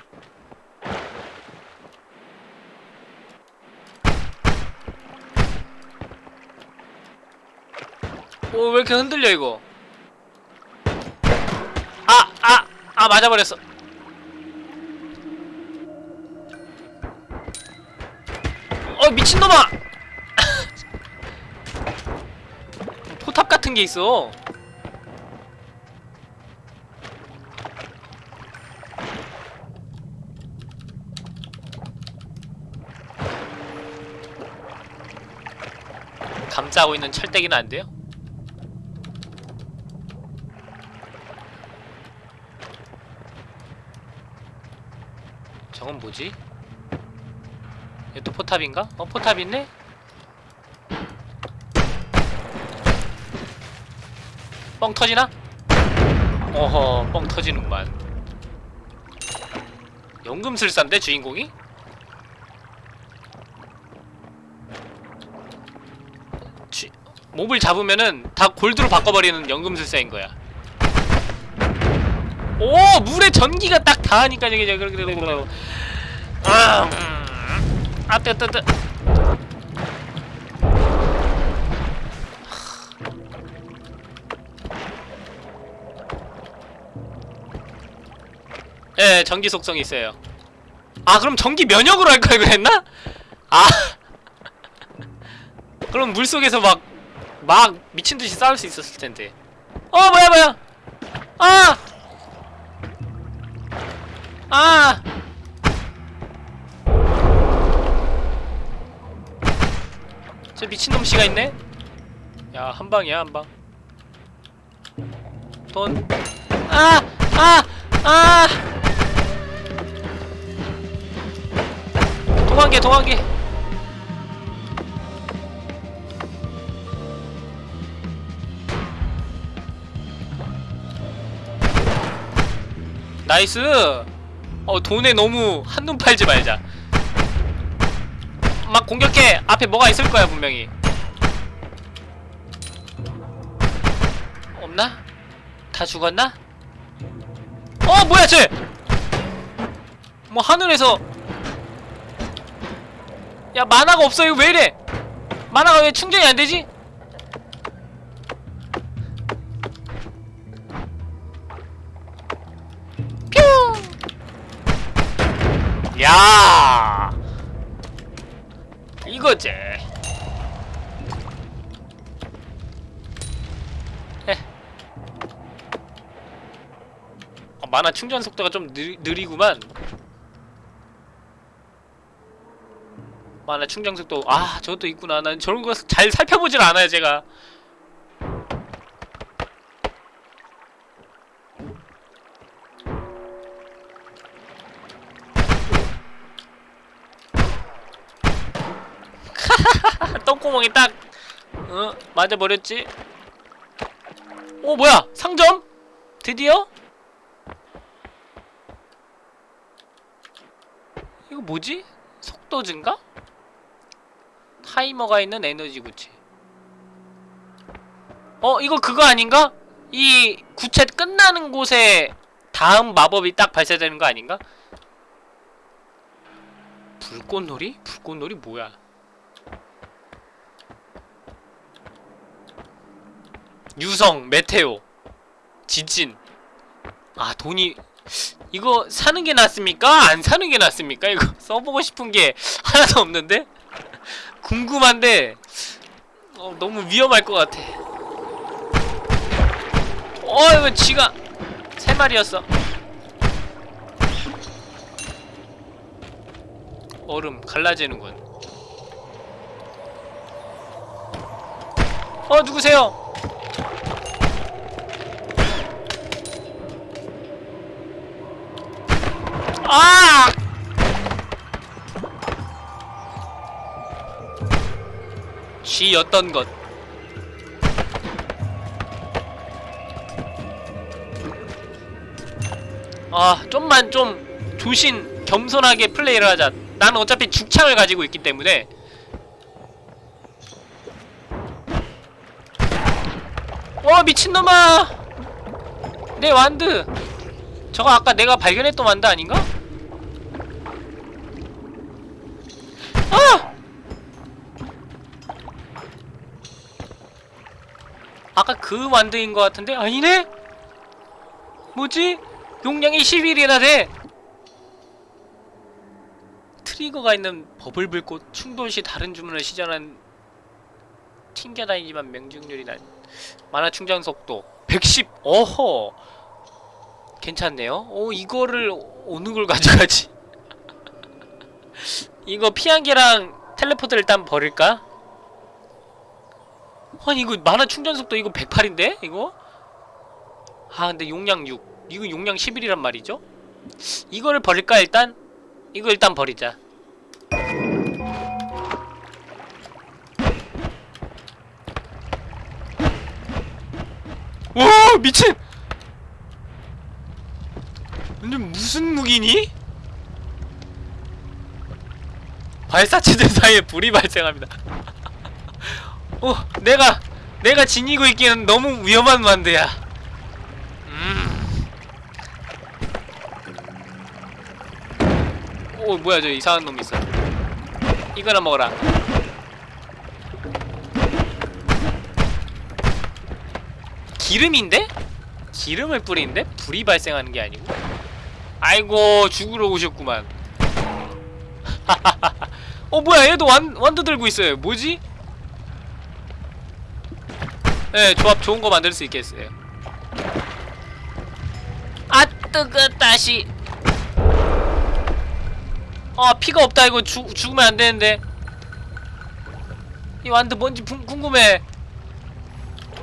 오, 왜 이렇게 흔들려, 이거? 아, 아, 아, 맞아버렸어. 어, 미친놈아! 포탑 같은 게 있어. 감싸고 있는 철대기는 안 돼요? 저건 뭐지? 얘 또 포탑인가? 어 포탑 있네? 뻥 터지나? 어허 뻥 터지는구만 연금술사인데 주인공이? 쥐, 몹을 잡으면은 다 골드로 바꿔버리는 연금술사인 거야 오 물에 전기가 딱 닿으니까 저게 저게 그래 그래 아, 음. 아 뜨, 뜨, 뜨. 예, 전기 속성이 있어요. 아, 그럼 전기 면역으로 할 걸 그랬나? 아. 그럼 물 속에서 막, 막 미친 듯이 싸울 수 있었을 텐데. 어, 뭐야, 뭐야! 아! 아! 저 미친놈 씨가 있네? 야, 한 방이야, 한 방. 돈. 아! 아! 아! 동한개, 동한개. nice! 어, 돈에 너무 한눈 팔지 말자. 막 공격해! 앞에 뭐가 있을 거야, 분명히. 없나? 다 죽었나? 어, 뭐야, 쟤! 뭐, 하늘에서. 야, mana가 없어, 이거 왜 이래? mana가 왜 충전이 안 되지? 충전 속도가 좀 느, 느리구만. 만화 충전 속도 아 저것도 있구나. 난 저런 거 잘 살펴보질 않아요 제가. 똥구멍이 딱 어? 맞아버렸지? 오 뭐야 상점? 드디어? 이거 뭐지? 속도 증가? 타이머가 있는 에너지 구체 어 이거 그거 아닌가? 이 구체 끝나는 곳에 다음 마법이 딱 발사되는 거 아닌가? 불꽃놀이? 불꽃놀이 뭐야 유성, 메테오, 지진. 아 돈이 이거 사는 게 낫습니까? 안 사는 게 낫습니까? 이거 써보고 싶은 게 하나도 없는데 궁금한데 어, 너무 위험할 것 같아. 어 이거 쥐가 세 마리였어. 얼음 갈라지는군. 어 누구세요? 아! 쥐였던 것 아, 좀만 좀 조신 겸손하게 플레이를 하자. 나는 어차피 죽창을 가지고 있기 때문에 와 미친놈아 내 완드 저거 아까 내가 발견했던 완드 아닌가? 아! 아까 그 완드인 것 같은데 아니네? 뭐지? 용량이 11이나 돼! 트리거가 있는 버블 불꽃 충돌 시 다른 주문을 시전한 튕겨다니지만 명중률이 난 만화 충전 속도 110 어허 괜찮네요 오 이거를 어느 걸 가져가지 이거 피한개랑 텔레포트를 일단 버릴까? 아니 이거 만화 충전 속도 이거 108인데 이거? 아 근데 용량 6 이거 용량 11이란 말이죠? 이거를 버릴까 일단? 이거 일단 버리자 와 미친! 완전 무슨 무기니? 발사체들 사이에 불이 발생합니다 어 내가 내가 지니고 있기에는 너무 위험한 만드야 음. 오 뭐야 저 이상한 놈 있어 이거나 먹어라 기름인데? 기름을 뿌리는데? 불이 발생하는 게 아니고? 아이고 죽으러 오셨구만 어 뭐야 얘도 완, 완두 들고 있어요 뭐지? 네 조합 좋은 거 만들 수 있겠어요 아 뜨거 다시 아 피가 없다 이거 죽, 죽으면 안 되는데 이 완두 뭔지 궁- 궁금해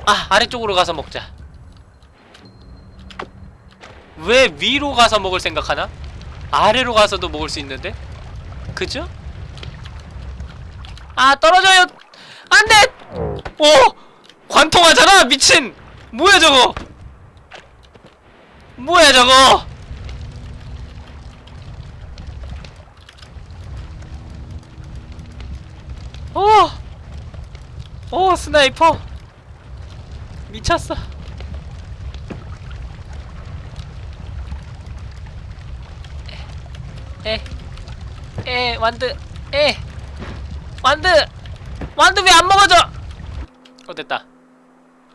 아 아래쪽으로 가서 먹자 왜 위로 가서 먹을 생각하나? 아래로 가서도 먹을 수 있는데? 그죠? 아 떨어져요! 안돼! 오! 관통하잖아 미친! 뭐야 저거! 뭐야 저거! 오! 오 스나이퍼! 미쳤어. 에, 에, 완드, 에, 완드, 완드 왜안 먹어져? 어 됐다.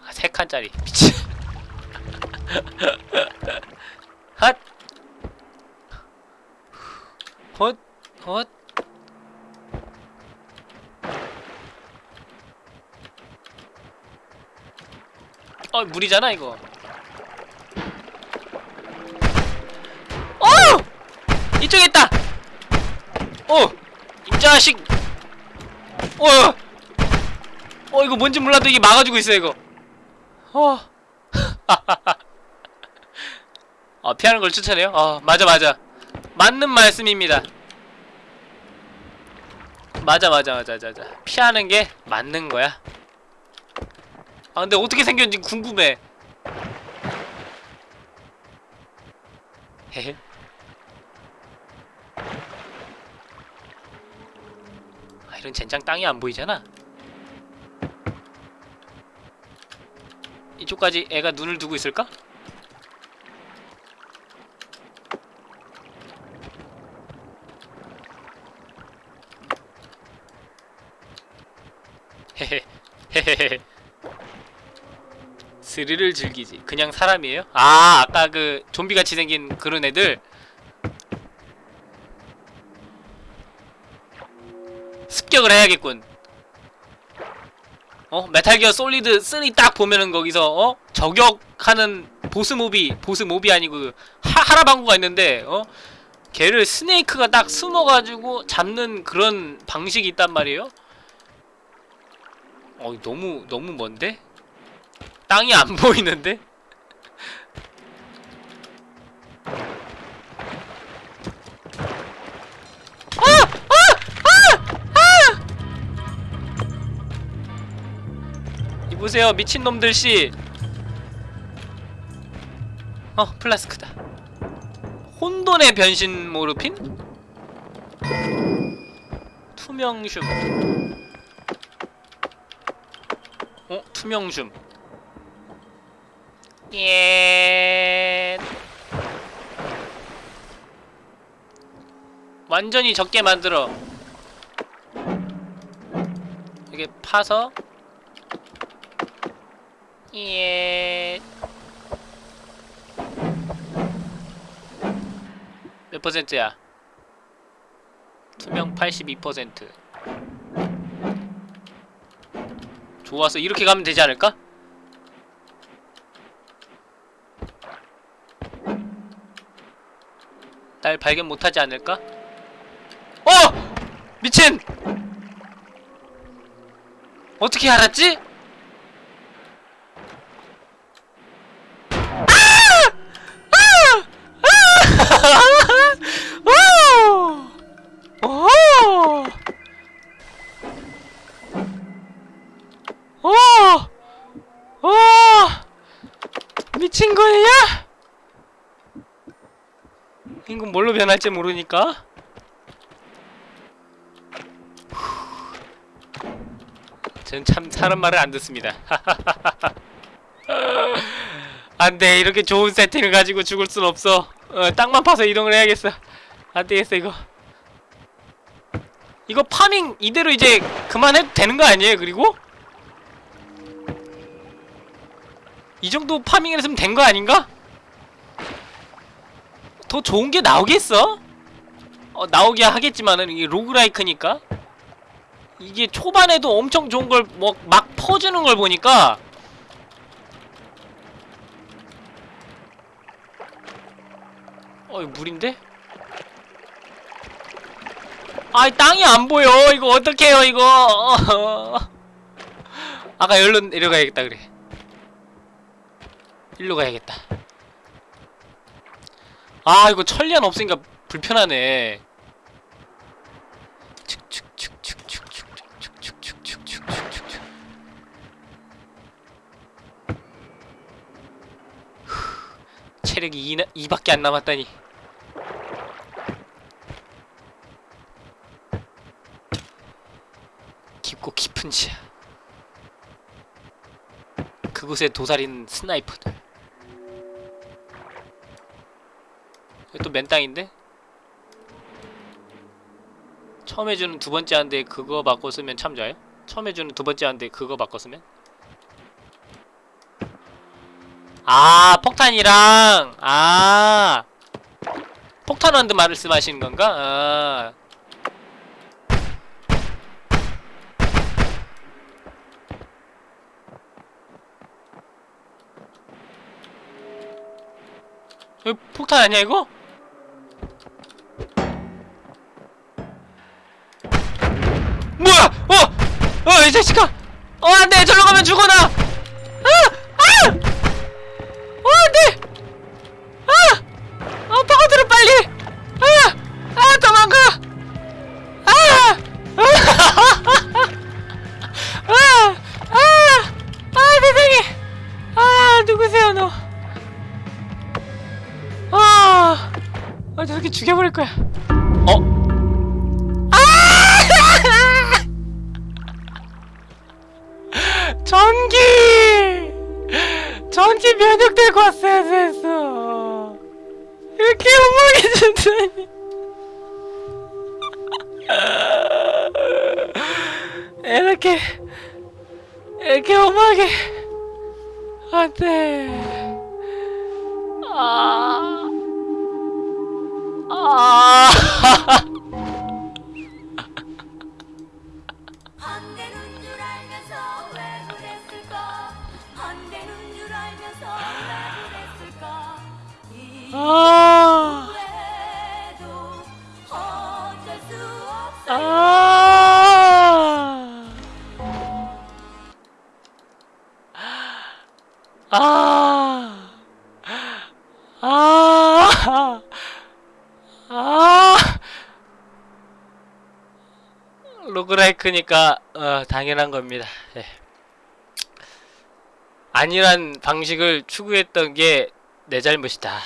아, 세 칸짜리 미친. 핫, 헛, 헛. 어 물이잖아 이거 어! 이쪽에 있다 어! 이 자식 어! 어 이거 뭔지 몰라도 이게 막아주고 있어 이거 어 어, 피하는 걸 추천해요? 어, 맞아, 맞아. 맞는 말씀입니다. 맞아, 맞아, 맞아, 맞아. 피하는 게 맞는 거야. 아 근데 어떻게 생겼는지 궁금해 헤헤 아 이런 젠장 땅이 안 보이잖아 이쪽까지 애가 눈을 두고 있을까? 헤헤 헤헤헤 스릴을 즐기지 그냥 사람이에요? 아 아까 그 좀비같이 생긴 그런 애들 습격을 해야겠군 어? 메탈기어 솔리드 3 딱 보면은 거기서 어? 저격하는 보스몹이 보스몹이 아니고 그 하, 하라방구가 있는데 어? 걔를 스네이크가 딱 숨어가지고 잡는 그런 방식이 있단 말이에요 어 너무 너무 먼데? 땅이 안 보이는데? 누구세요 미친놈들 씨. 어 플라스크다. 혼돈의 변신 모르핀? 투명줌. 어? 투명줌. 예. 완전히 적게 만들어. 이게 파서 예. 몇 퍼센트야? 투명 82%. 좋았어. 이렇게 가면 되지 않을까? 날 발견 못하지 않을까? 어! 미친! 어떻게 알았지? 오! 오! 오! 오! 미친 거야? 이건 뭘로 변할지 모르니까. 전참 사람 말을 안 듣습니다. 안돼 이렇게 좋은 세팅을 가지고 죽을 순 없어. 어, 땅만 파서 이동을 해야겠어. 안 되겠어 이거. 이거 파밍 이대로 이제 그만해도 되는 거 아니에요? 그리고 이 정도 파밍을 했으면 된 거 아닌가? 더 좋은 게 나오겠어? 어, 나오게 하겠지만은 이게 로그라이크니까 이게 초반에도 엄청 좋은 걸 뭐 막 퍼주는 걸 보니까 어 이거 물인데? 아이 땅이 안 보여. 이거 어떡해요 이거? 아까 열로 내려가야겠다 그래. 일로 가야겠다. 아 이거 천리안 없으니까 불편하네. 체력이 2, 2밖에 안 남았다니. 깊고 깊은 지하 그곳에 도사리는 스나이퍼들 또 맨땅인데? 처음 해주는 두 번째 한대 그거 바꿔 쓰면 참 좋아요? 처음 해주는 두 번째 한대 그거 바꿔 쓰면? 아 폭탄이랑 아 폭탄 완드 말씀하시는 건가? 아 이거 폭탄 아니야 이거? 뭐야? 어! 어, 이 자식아! 어, 안 돼! 저로 가면 죽어, 나! 아! 아! 어, 안 돼! 아! 어, 파고들어, 빨리! 아! 아, 도망가! 아! 아! 아! 아, 세상에! 아, 누구세요, 너? 아, 저렇게 죽여버릴 거야. 어? 전기! 전기 면역되고 왔어야 됐어. 이렇게 엉망이 준다니. 이렇게, 이렇게 엉망이. 안 돼. 아. 아 아. 로그라이크니까 어, 당연한 겁니다. 예. 아니란 방식을 추구했던 게 내 잘못이다.